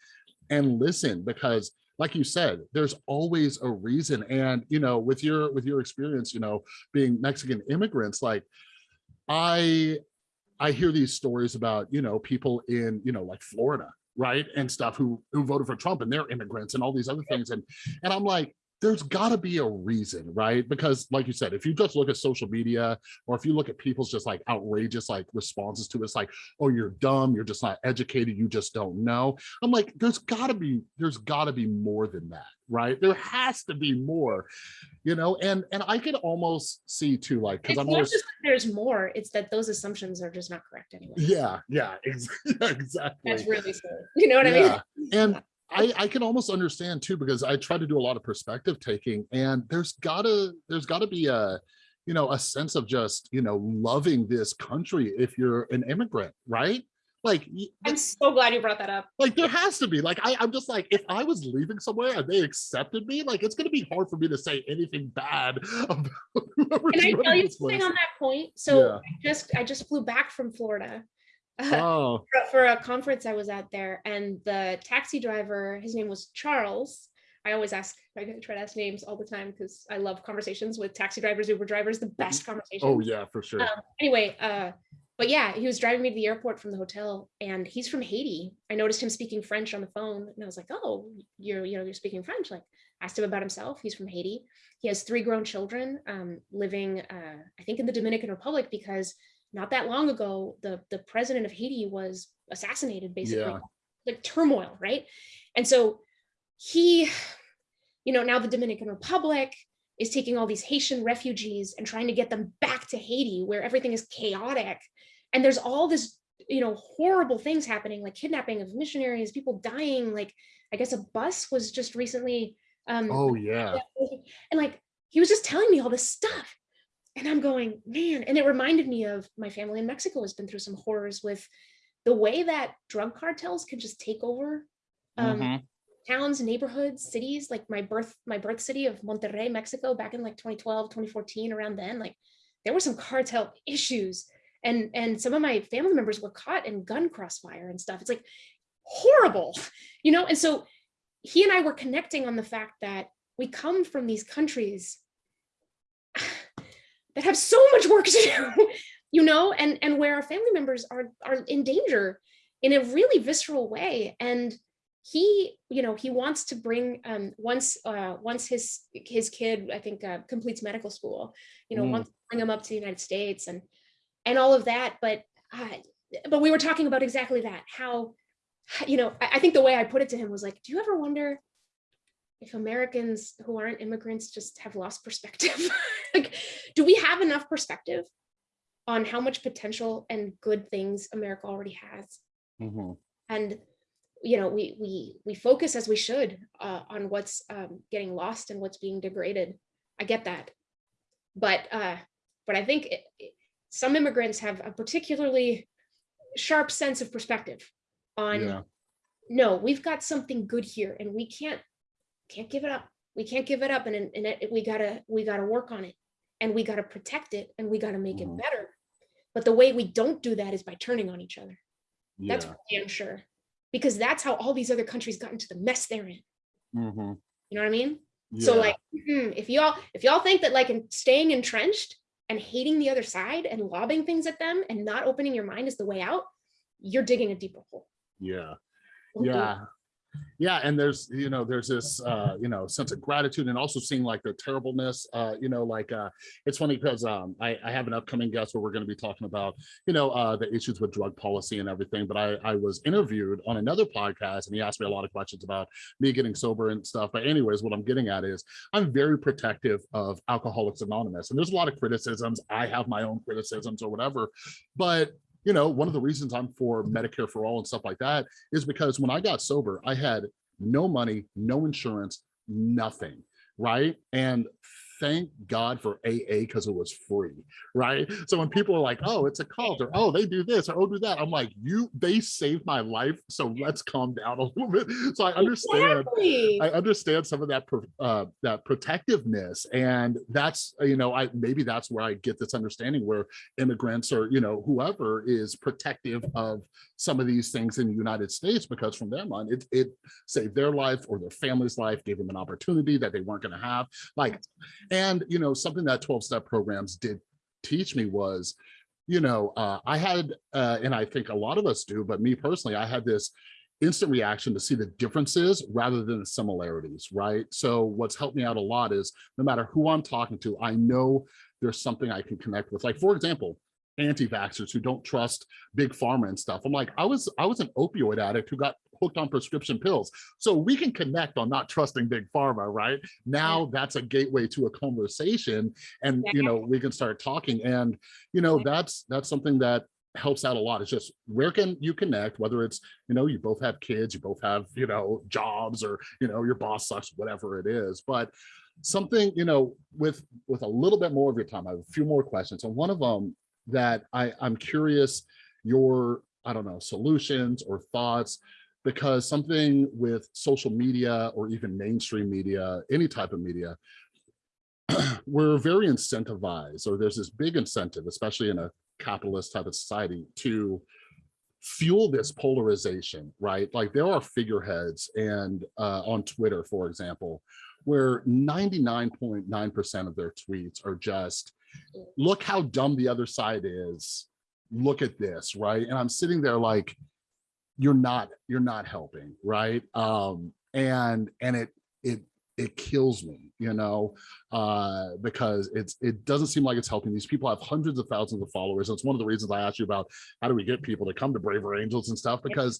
and listen because like you said there's always a reason and you know with your with your experience you know being mexican immigrants like i i hear these stories about you know people in you know like florida right and stuff who who voted for trump and they're immigrants and all these other things. And and i'm like there's got to be a reason right because like you said if you just look at social media or if you look at people's just like outrageous like responses to it, it's like oh you're dumb you're just not educated you just don't know i'm like there's got to be there's got to be more than that right there has to be more you know and and i could almost see too like because i'm always there's more, it's that those assumptions are just not correct anyway. yeah yeah exactly That's really silly. You know what I mean? Yeah. And I, I can almost understand too, because I try to do a lot of perspective taking and there's gotta, there's gotta be a, you know, a sense of just, you know, loving this country if you're an immigrant, right? Like, I'm so glad you brought that up. like there has to be like, I, I'm just like, if I was leaving somewhere and they accepted me, like, it's gonna be hard for me to say anything bad about Can I tell you something place. on that point? So Yeah. I just I just flew back from Florida. Oh, for- for a conference I was at there, and the taxi driver, his name was Charles. I always ask, I try to ask names all the time because I love conversations with taxi drivers, Uber drivers, the best conversation. oh yeah, for sure. Um, anyway, uh, but yeah, he was driving me to the airport from the hotel, and he's from Haiti. I noticed him speaking French on the phone, and I was like, "Oh, you're you know you're speaking French." Like, asked him about himself. He's from Haiti. He has three grown children, um, living, uh, I think, in the Dominican Republic because not that long ago, the the president of Haiti was assassinated, basically, Yeah. like turmoil, right? And so he, you know, now the Dominican Republic is taking all these Haitian refugees and trying to get them back to Haiti, where everything is chaotic, and there's all this, you know, horrible things happening, like kidnapping of missionaries, people dying. Like, I guess a bus was just recently. Um, Oh yeah. and like he was just telling me all this stuff and i'm going man and it reminded me of my family in mexico has been through some horrors with the way that drug cartels can just take over um, Mhm. towns neighborhoods cities like my birth my birth city of monterrey mexico back in like 2012 2014 around then like there were some cartel issues. And and some of my family members were caught in gun crossfire and stuff. It's like horrible you know? And so he and i were connecting on the fact that we come from these countries that have so much work to do you know and and where our family members are are in danger in a really visceral way and he you know he wants to bring um once uh once his his kid i think uh, completes medical school you know Mm. wants to bring him up to the united states and and all of that but uh, but we were talking about exactly that how you know I, I think the way i put it to him was like do you ever wonder if americans who aren't immigrants just have lost perspective like do we have enough perspective on how much potential and good things america already has Mhm. and you know we we we focus as we should uh, on what's um, getting lost and what's being degraded i get that but uh but i think it, it- some immigrants have a particularly sharp sense of perspective on Yeah. no we've got something good here and we can't can't give it up we can't give it up and, and it, we gotta we gotta work on it and we gotta protect it and we gotta make Mhm. it better but the way we don't do that is by turning on each other that's Yeah. for damn sure. Because that's how all these other countries got into the mess they're in. Mhm. You know what I mean? So like, mm, if y'all if y'all think that like in staying entrenched and hating the other side and lobbing things at them and not opening your mind is the way out, you're digging a deeper hole. yeah. Don't do. Yeah. Yeah, and there's, you know, there's this, uh, you know, sense of gratitude and also seeing like the terribleness, uh, you know, like, uh, it's funny because, um, I, I have an upcoming guest where we're going to be talking about, you know, uh, the issues with drug policy and everything, but I, I was interviewed on another podcast and he asked me a lot of questions about me getting sober and stuff. But anyways, what I'm getting at is I'm very protective of Alcoholics Anonymous and there's a lot of criticisms. I have my own criticisms or whatever, but you know, one of the reasons I'm for Medicare for all and stuff like that is because when I got sober, I had no money, no insurance, nothing, right? And thank God for AA because it was free, right? So when people are like, oh, it's a cult or oh, they do this or oh, do that, I'm like, you, they saved my life. So let's calm down a little bit. So I understand Exactly. I understand some of that uh, that protectiveness, and that's you know I maybe that's where I get this understanding where immigrants or you know whoever is protective of some of these things in the United States because from their mind it it saved their life or their family's life, gave them an opportunity that they weren't going to have. Like, and you know something that twelve step programs did teach me was you know, uh, I had, uh, and I think a lot of us do, but me personally, I had this instant reaction to see the differences rather than the similarities, right? So what's helped me out a lot is no matter who I'm talking to, I know there's something I can connect with. Like, for example, anti-vaxxers who don't trust big pharma and stuff. I'm like, I was I was an opioid addict who got hooked on prescription pills. So we can connect on not trusting big pharma, right? Now that's a gateway to a conversation and you know, we can start talking and you know, that's that's something that helps out a lot. It's just where can you connect, whether it's, you know, you both have kids, you both have, you know, jobs or, you know, your boss sucks, whatever it is. But something, you know, with with a little bit more of your time, I have a few more questions. And one of them that I, I'm curious your, I don't know, solutions or thoughts, because something with social media or even mainstream media, any type of media, we're very incentivized, or there's this big incentive, especially in a capitalist type of society, to fuel this polarization, right? Like there are figureheads and uh, on Twitter, for example, where 99.9% of their tweets are just, look how dumb the other side is. Look at this, right? And I'm sitting there like, you're not, you're not helping, right? Um, and and it it it kills me, you know, uh, because it's it doesn't seem like it's helping. These people have hundreds of thousands of followers. And it's one of the reasons I asked you about how do we get people to come to Braver Angels and stuff, because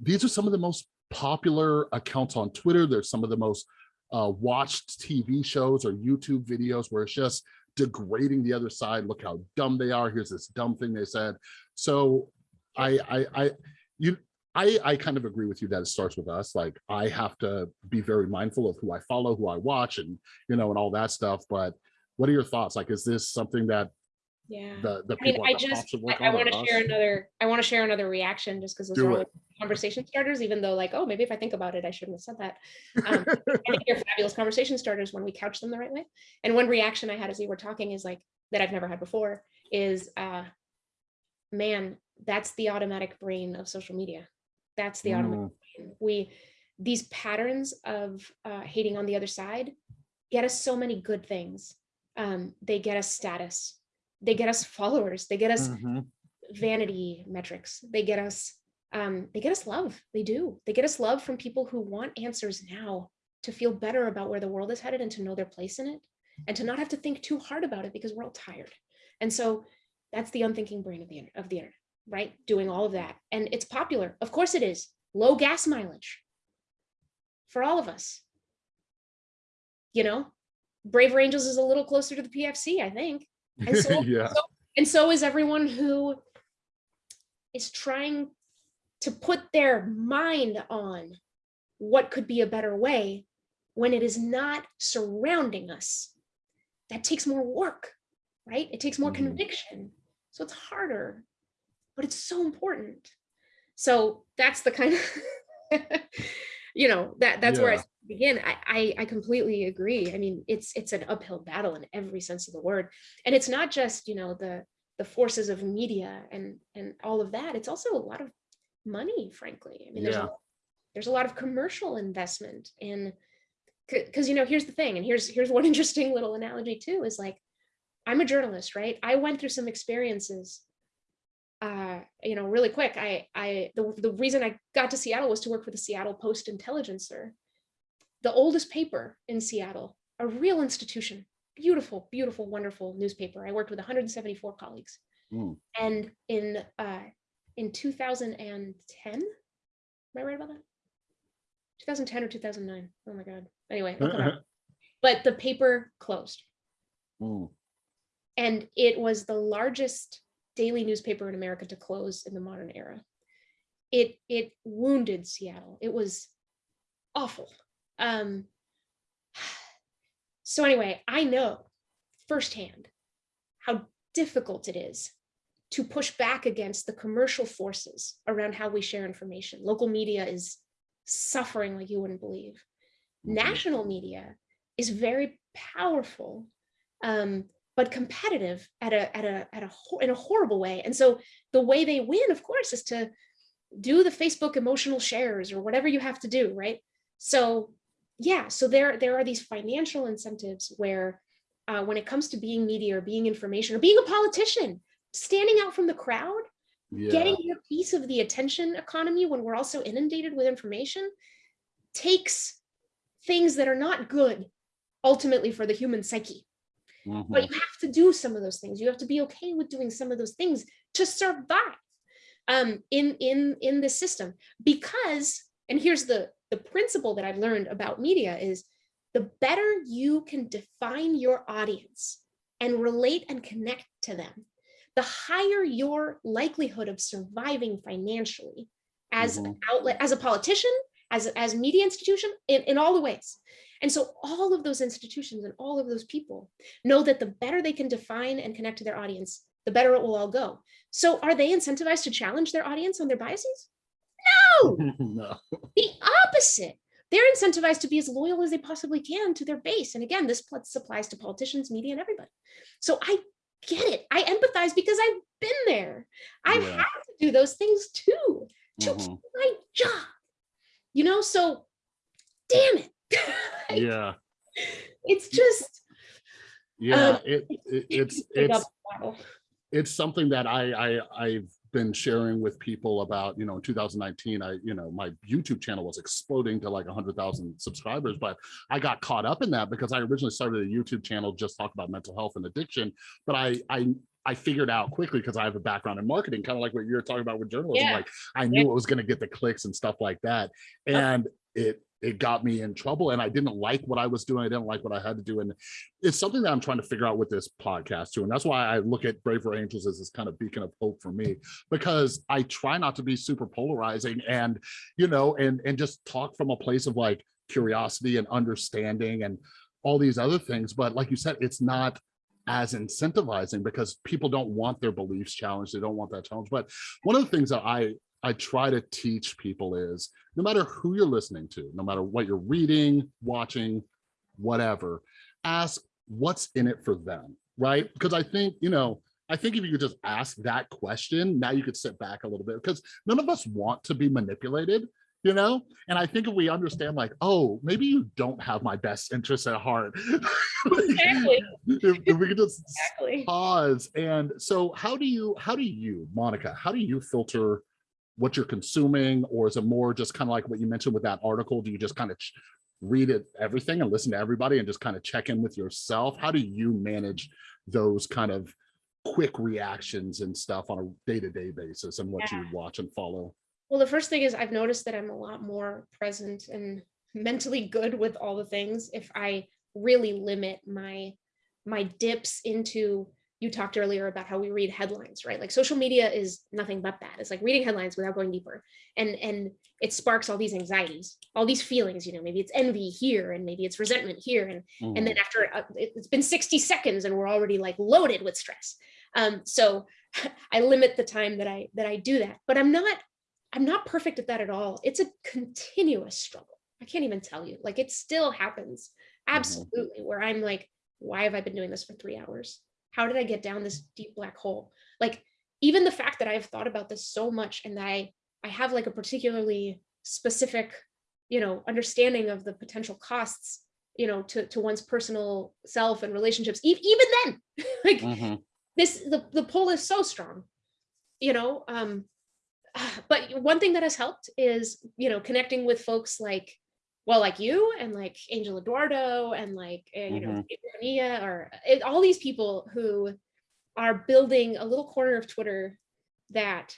these are some of the most popular accounts on Twitter. They're some of the most uh, watched TV shows or YouTube videos where it's just degrading the other side. Look how dumb they are. Here's this dumb thing they said. So I, I, I, you, I, I kind of agree with you that it starts with us. Like I have to be very mindful of who I follow, who I watch, and you know, and all that stuff. But what are your thoughts? Like, is this something that Yeah. the the I mean, people I the just, I, I want to share another, I want to share another reaction just because those Do are conversation starters, even though like, oh, maybe if I think about it, I shouldn't have said that. Um, I think they're fabulous conversation starters when we couch them the right way. And one reaction I had as we were talking is like, that I've never had before is, uh, man, that's the automatic brain of social media. That's the automatic Mm, brain. We, these patterns of uh, hating on the other side get us so many good things. Um, they get us status. They get us followers. They get us mhm. vanity metrics. They get us, um, they get us love. They do. They get us love from people who want answers now to feel better about where the world is headed and to know their place in it and to not have to think too hard about it because we're all tired. And so that's the unthinking brain of the, of the internet, right? Doing all of that. And it's popular. Of course it is. Low gas mileage for all of us. You know, Braver Angels is a little closer to the PFC, I think. And so, yeah. so- and so is everyone who is trying to put their mind on what could be a better way when it is not surrounding us. That takes more work, right? It takes more Mhm. conviction. So it's harder, but it's so important. So that's the kind of, you know, that that's where I Yeah. Begin. I, I I completely agree. I mean, it's it's an uphill battle in every sense of the word. And it's not just, you know, the the forces of media and and all of that. It's also a lot of money, frankly. I mean, there's Yeah. a, there's a lot of commercial investment in because you know here's the thing and here's here's one interesting little analogy too is like i'm a journalist right i went through some experiences uh you know really quick i i the, the reason i got to seattle was to work for the seattle post intelligencer the oldest paper in seattle a real institution beautiful beautiful wonderful newspaper i worked with 174 colleagues Mm. and in uh in 2010 am i right about that 2010 or 2009 oh my god anyway look it up. but the paper closed Mm. and it was the largest daily newspaper in America to close in the modern era. It it wounded Seattle. It was awful. Um, so anyway, I know firsthand how difficult it is to push back against the commercial forces around how we share information. Local media is suffering like you wouldn't believe. Mhm. National media is very powerful um, but competitive at a at a at a in a horrible way. And so the way they win, of course, is to do the Facebook emotional shares or whatever you have to do, right? So yeah, so there there are these financial incentives where uh, when it comes to being media or being information or being a politician, standing out from the crowd, Yeah. getting your piece of the attention economy when we're also inundated with information takes things that are not good ultimately for the human psyche Mhm. but you have to do some of those things you have to be okay with doing some of those things to survive um in in in this system because and here's the the principle that i've learned about media is the better you can define your audience and relate and connect to them the higher your likelihood of surviving financially as an Mhm. outlet as a politician as as a media institution in, in all the ways and so all of those institutions and all of those people know that the better they can define and connect to their audience, the better it will all go. So are they incentivized to challenge their audience on their biases? No, no. the opposite. They're incentivized to be as loyal as they possibly can to their base. And again, this applies to politicians, media, and everybody. So I get it. I empathize because I've been there. I've Yeah. had to do those things too to Mhm. keep my job. You know, so damn it. Yeah. it's just Yeah. Um, It, it it's it's it's something that I, I I've been sharing with people about, you know, in 2019, I, you know, my YouTube channel was exploding to like 100,000 subscribers, but I got caught up in that because I originally started a YouTube channel just talk about mental health and addiction, but I I I figured out quickly because I have a background in marketing, kind of like what you're talking about with journalism. Yeah. Like I knew it was going to get the clicks and stuff like that. And it it got me in trouble and I didn't like what I was doing. I didn't like what I had to do. And it's something that I'm trying to figure out with this podcast too. And that's why I look at Braver Angels as this kind of beacon of hope for me, because I try not to be super polarizing and, you know, and, and just talk from a place of like curiosity and understanding and all these other things. But like you said, it's not as incentivizing because people don't want their beliefs challenged. They don't want that challenge. But one of the things that I I try to teach people is no matter who you're listening to, no matter what you're reading, watching, whatever, ask what's in it for them, right? Because I think, you know, I think if you could just ask that question, now you could sit back a little bit because none of us want to be manipulated, you know? And I think if we understand like, oh, maybe you don't have my best interests at heart. Exactly. if, if we could just Exactly. pause and so how do you how do you monica how do you filter what you're consuming or is it more just kind of like what you mentioned with that article? Do you just kind of read it everything and listen to everybody and just kind of check in with yourself? How do you manage those kind of quick reactions and stuff on a day-to-day basis and what you watch and follow? Well, the first thing is I've noticed that I'm a lot more present and mentally good with all the things if I really limit my my dips into you talked earlier about how we read headlines, right? Like social media is nothing but that. It's like reading headlines without going deeper. And and it sparks all these anxieties, all these feelings, you know, maybe it's envy here and maybe it's resentment here and Mm-hmm. and then after uh, it- it's been 60 seconds and we're already like loaded with stress um so i limit the time that i that i do that but i'm not i'm not perfect at that at all it's a continuous struggle i can't even tell you like it still happens absolutely where i'm like why have i been doing this for three hours how did i get down this deep black hole like even the fact that i've thought about this so much and that i i have like a particularly specific you know understanding of the potential costs you know, to, to one's personal self and relationships, e- even then, like Mhm. this, the, the pull is so strong, you know, um, but one thing that has helped is, you know, connecting with folks like, well, like you and like Angel Eduardo and like, uh, you know, Nia or it, all these people who are building a little corner of Twitter that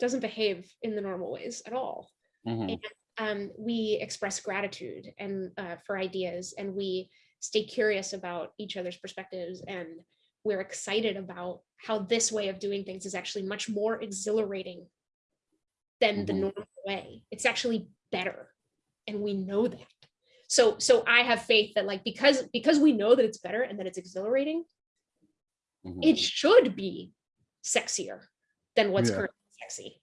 doesn't behave in the normal ways at all Mhm. um, we express gratitude and uh, for ideas and we stay curious about each other's perspectives and we're excited about how this way of doing things is actually much more exhilarating than the Mhm. normal way it's actually better and we know that so so i have faith that like because because we know that it's better and that it's exhilarating Mhm. it should be sexier than what's Yeah. currently sexy.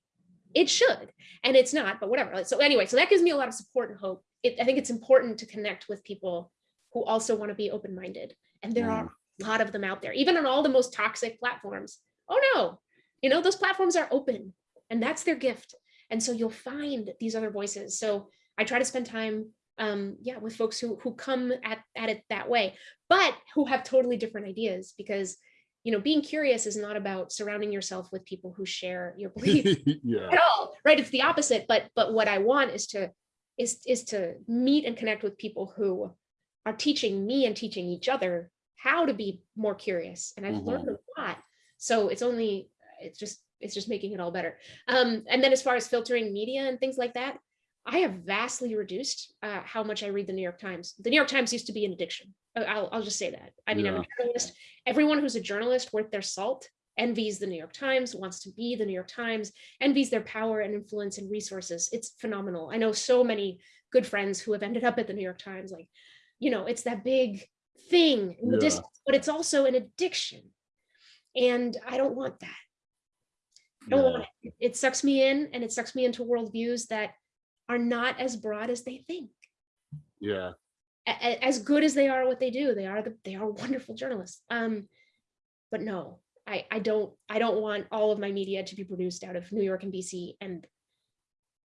It should, and it's not, but whatever. So anyway, so that gives me a lot of support and hope. It, I think it's important to connect with people who also want to be open-minded, and there are a lot of them out there, even on all the most toxic platforms. Oh no, you know those platforms are open, and that's their gift. And so you'll find these other voices. So I try to spend time, um, yeah, with folks who who come at at it that way, but who have totally different ideas because you know being curious is not about surrounding yourself with people who share your beliefs yeah. at all right? It's the opposite but but what i want is to is is to meet and connect with people who are teaching me and teaching each other how to be more curious and i've learned a lot. So it's only it's just it's just making it all better. Um and then as far as filtering media and things like that i have vastly reduced uh, how much i read the new york times the new york times used to be an addiction Uh, i'll, I'll just say that i mean i'm a journalist everyone who's a journalist worth their salt envies the New York Times, wants to be the New York Times, envies their power and influence and resources. It's phenomenal. I know so many good friends who have ended up at the New York Times. Like, you know, it's that big thing in the Yeah. distance, but it's also an addiction. And I don't want that. I don't Yeah. want it. It sucks me in and it sucks me into worldviews that are not as broad as they think. Yeah. A- as good as they are what they do they are the, they are wonderful journalists um but no i i don't i don't want all of my media to be produced out of new york and DC, and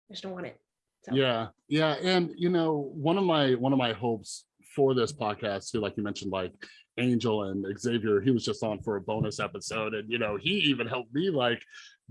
i just don't want it so Yeah, yeah, and you know, one of my one of my hopes for this podcast too, like you mentioned, like Angel and Xavier, he was just on for a bonus episode, and you know, he even helped me like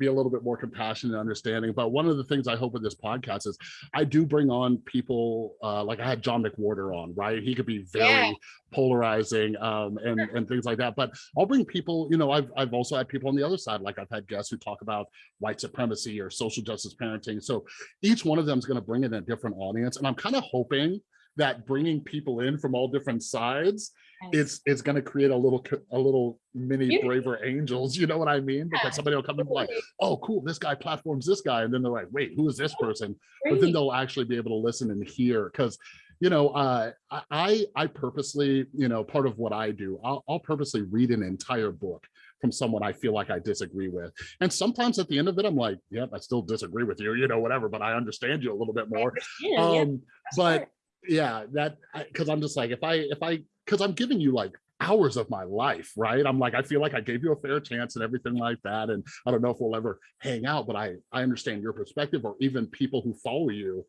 be a little bit more compassionate and understanding. But one of the things I hope with this podcast is I do bring on people uh, like I had John McWhorter on, right? He could be very Yeah. polarizing um, and and things like that. But I'll bring people, you know, I've I've also had people on the other side, like I've had guests who talk about white supremacy or social justice parenting. So each one of them is going to bring in a different audience and i'm kind of hoping that bringing people in from all different sides it's it's going to create a little a little mini Yeah. braver angels you know what i mean? Yeah, because somebody will come and be like oh cool this guy platforms this guy and then they're like wait who is this person? But then they'll actually be able to listen and hear because you know uh I- i i purposely you know part of what i do I'll, I'll purposely read an entire book from someone i feel like i disagree with. And sometimes at the end of it i'm like yep i still disagree with you you know whatever but i understand you a little bit more. yeah, um that's but yeah that because i'm just like if i if i because i'm giving you like hours of my life right? I'm like i feel like i gave you a fair chance and everything like that and i don't know if we'll ever hang out but i i understand your perspective or even people who follow you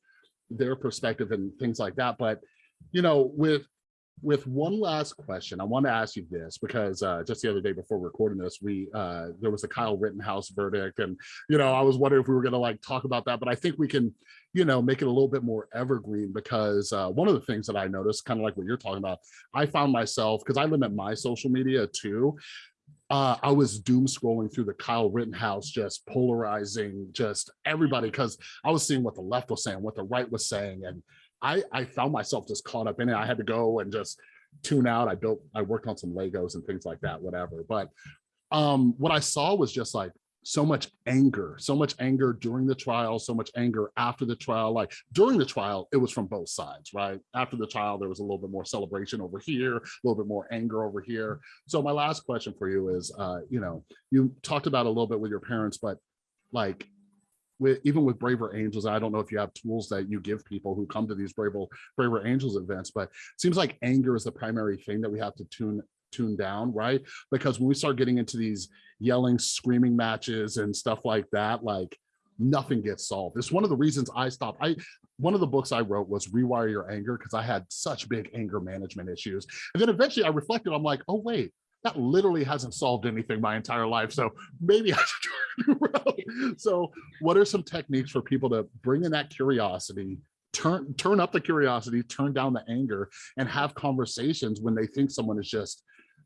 their perspective and things like that but you know with with one last question i want to ask you this because uh just the other day before recording this we uh there was a kyle rittenhouse verdict and you know i was wondering if we were going to like talk about that but i think we can you know make it a little bit more evergreen because uh one of the things that i noticed kind of like what you're talking about i found myself because i limit my social media too uh, I was doom scrolling through the Kyle Rittenhouse, just polarizing just everybody because I was seeing what the left was saying, what the right was saying, and I I found myself just caught up in it. I had to go and just tune out. I built, I worked on some Legos and things like that, whatever. But um, what I saw was just like so much anger, so much anger during the trial, so much anger after the trial. Like during the trial, it was from both sides, right? After the trial, there was a little bit more celebration over here, a little bit more anger over here. So my last question for you is, uh, you know, you talked about a little bit with your parents, but like with even with braver angels i don't know if you have tools that you give people who come to these braver braver angels events but seems like anger is the primary thing that we have to tune tune down right because when we start getting into these yelling screaming matches and stuff like that like nothing gets solved it's one of the reasons i stopped i one of the books I wrote was Rewire Your Anger because I had such big anger management issues. And then eventually I reflected, I'm like, oh, wait, that literally hasn't solved anything my entire life. So maybe I should try route. So what are some techniques for people to bring in that curiosity, turn turn up the curiosity, turn down the anger, and have conversations when they think someone is just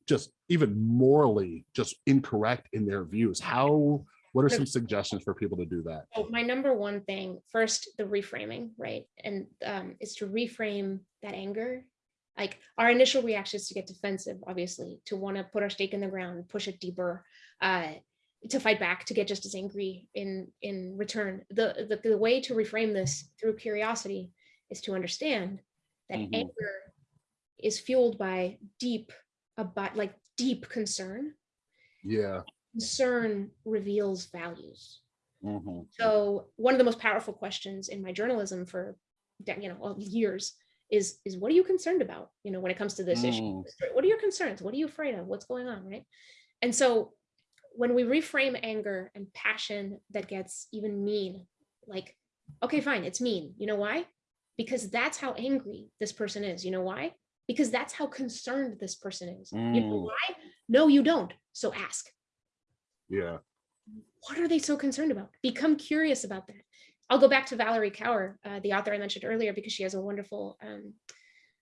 just even morally just incorrect in their views? How what are some suggestions for people to do that? So my number one thing, first, the reframing, right? And um, is to reframe that anger. Like our initial reaction is to get defensive, obviously, to want to put our stake in the ground, push it deeper, uh, to fight back, to get just as angry in in return. The, the the way to reframe this through curiosity is to understand that Mhm. anger is fueled by deep, about like deep concern. Yeah. Concern reveals values. mhm, So one of the most powerful questions in my journalism for you know years is is what are you concerned about? You know, when it comes to this issue, Mm. what are your concerns? What are you afraid of? What's going on, right? And so when we reframe anger and passion that gets even mean, like, okay, fine, it's mean. You know why? Because that's how angry this person is. You know why? Because that's how concerned this person is. You know Mm. why? No, you don't. So ask Yeah. what are they so concerned about? Become curious about that. I'll go back to Valarie Kaur, uh, the author I mentioned earlier, because she has a wonderful, um,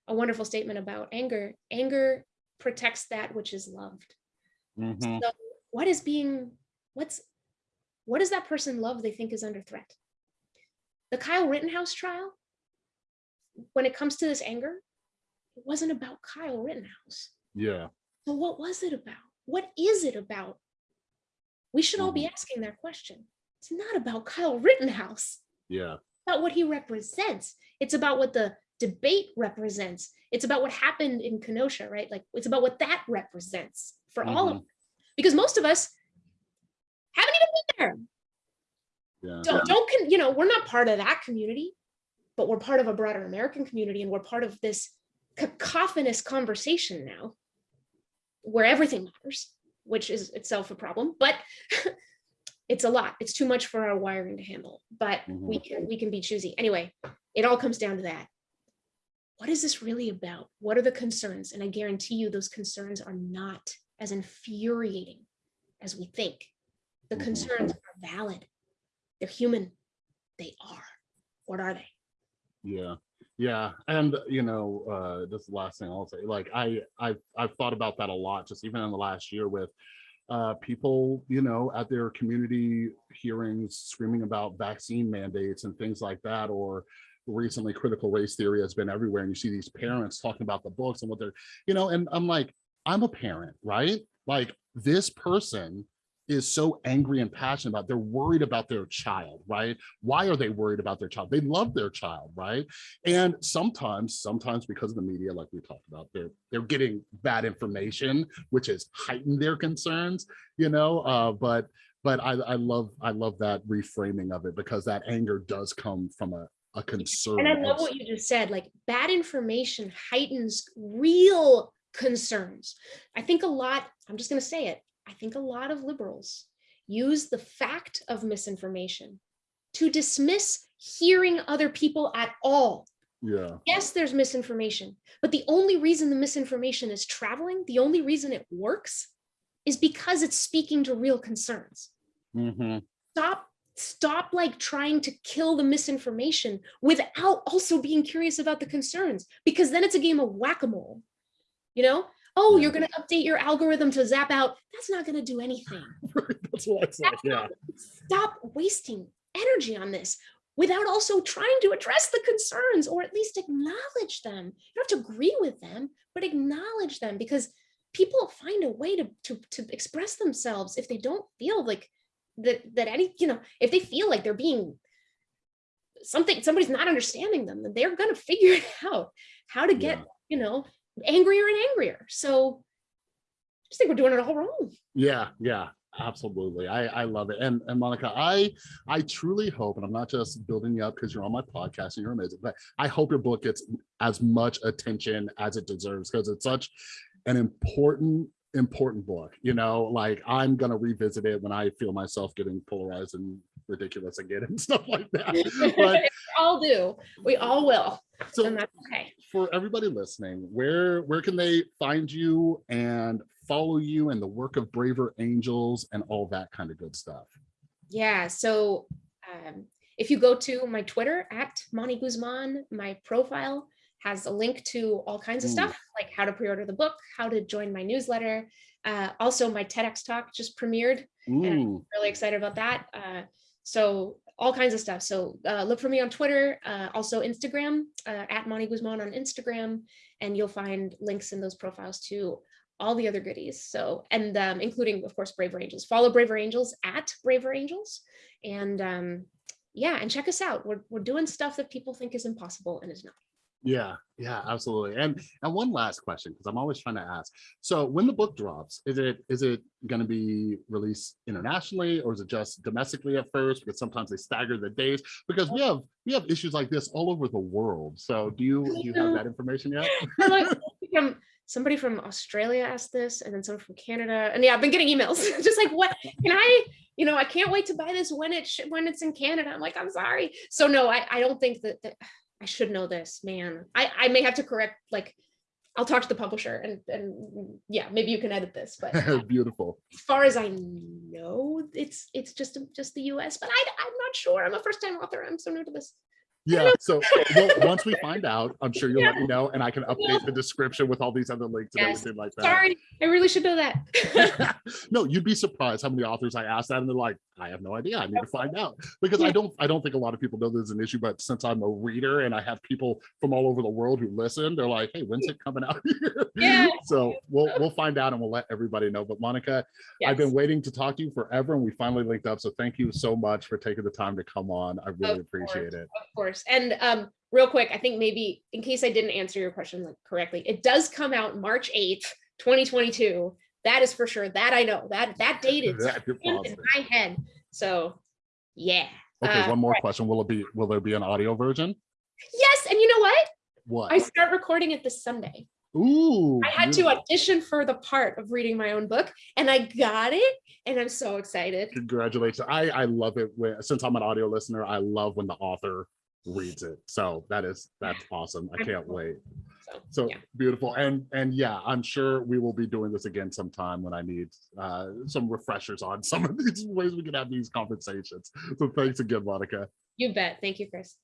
a wonderful statement about anger. Anger protects that which is loved. mhm, So what is being, what's, what does that person love they think is under threat? The Kyle Rittenhouse trial, when it comes to this anger, it wasn't about Kyle Rittenhouse. Yeah. So what was it about? What is it about? We should all be mm-hmm. asking that question. It's not about Kyle Rittenhouse, Yeah. it's about what he represents. It's about what the debate represents. It's about what happened in Kenosha, right? Like it's about what that represents for all of mm-hmm. us. Because most of us haven't even been there. Yeah. Don't, don't you know, we're not part of that community, but we're part of a broader American community and we're part of this cacophonous conversation now where everything matters, which is itself a problem, but it's a lot. It's too much for our wiring to handle, but we can we can be choosy. Anyway, it all comes down to that. What is this really about? What are the concerns? And I guarantee you those concerns are not as infuriating as we think. The Mhm. concerns are valid. They're human. They are. What are they? Yeah, yeah, and you know, uh, this is the last thing I'll say. Like, I, I've, I've thought about that a lot, just even in the last year with uh, people, you know, at their community hearings screaming about vaccine mandates and things like that, or recently critical race theory has been everywhere, and you see these parents talking about the books and what they're, you know, and I'm like, I'm a parent, right? Like this person is so angry and passionate about they're worried about their child right? Why are they worried about their child? They love their child right? And sometimes sometimes because of the media like we talked about they're they're getting bad information which has heightened their concerns you know uh but but i i love i love that reframing of it because that anger does come from a a concern And I love what you just said, like bad information heightens real concerns. I think a lot, I'm just going to say it, I think a lot of liberals use the fact of misinformation to dismiss hearing other people at all. yeah Yes, there's misinformation, but the only reason the misinformation is traveling, the only reason it works is because it's speaking to real concerns Mm -hmm. stop stop like trying to kill the misinformation without also being curious about the concerns because then it's a game of whack-a-mole you know oh you're going to update your algorithm to zap out. That's not going to do anything. That's what i said yeah. stop wasting energy on this without also trying to address the concerns or at least acknowledge them. You don't have to agree with them but acknowledge them because people find a way to to, to express themselves if they don't feel like that that any you know if they feel like they're being something somebody's not understanding them then they're going to figure it out how to get Yeah. you know angrier and angrier so i just think we're doing it all wrong Yeah, yeah, absolutely. I I love it. And and Monica, I I truly hope, and I'm not just building you up because you're on my podcast and you're amazing, but I hope your book gets as much attention as it deserves because it's such an important important book. You know, like I'm gonna revisit it when I feel myself getting polarized and ridiculous again and stuff like that. But We all do. We all will. so And that's okay. for everybody listening, where where can they find you and follow you and the work of Braver Angels and all that kind of good stuff? Yeah. So um, if you go to my Twitter at Moni Guzman, my profile has a link to all kinds of stuff like how to pre-order the book, how to join my newsletter. Uh, also, my TEDx talk just premiered. Ooh, Really excited about that. Uh, so all kinds of stuff. So uh, look for me on Twitter, uh, also Instagram uh, at Moni Guzman on Instagram, and you'll find links in those profiles to all the other goodies. So, and um, including, of course, Braver Angels. Follow Braver Angels at Braver Angels. And um, yeah, and check us out. We're, we're doing stuff that people think is impossible and is not. Yeah, yeah, absolutely. And and one last question, because I'm always trying to ask. So when the book drops, is it is it going to be released internationally or is it just domestically at first? Because sometimes they stagger the days because we have we have issues like this all over the world. So do you do you have that information yet? Somebody from Australia asked this, and then someone from Canada, and yeah, I've been getting emails just like, what can I? You know, I can't wait to buy this when it when it's in Canada. I'm like, I'm sorry. So no, I I don't think that, that I should know this, man. I I may have to correct like. I'll talk to the publisher and and yeah, maybe you can edit this, but beautiful. as far as I know, it's it's just just the U.S. But I I'm not sure. I'm a first time author. I'm so new to this. Yeah. So well, once we find out, I'm sure you'll let me know, and I can update the description with all these other links and Yes. everything like that. Sorry, I really should know that. no, you'd be surprised how many authors I asked that, and they're like, "I have no idea. I need to find out." Because I don't, I don't think a lot of people know there's is an issue. But since I'm a reader and I have people from all over the world who listen, they're like, "Hey, when's it coming out?" Yeah. So we'll we'll find out and we'll let everybody know. But Monica, I've been waiting to talk to you forever, and we finally linked up. So thank you so much for taking the time to come on. I really Of appreciate it. Of course. And um, real quick, I think maybe in case I didn't answer your question correctly, it does come out March 8th, 2022. That is for sure. That I know. That that date is in my head. So yeah. Okay, Uh, one more question. Will it be? Will there be an audio version? Yes. And you know what? What? I start recording it this Sunday. Ooh. I had to audition for the part of reading my own book and I got it. And I'm so excited. Congratulations. I, I love it when, since I'm an audio listener, I love when the author reads it. So that is, that's awesome. I can't wait. So, So yeah. beautiful. And, and yeah, I'm sure we will be doing this again sometime when I need uh, some refreshers on some of these ways we can have these conversations. So thanks again, Monica. You bet. Thank you, Chris.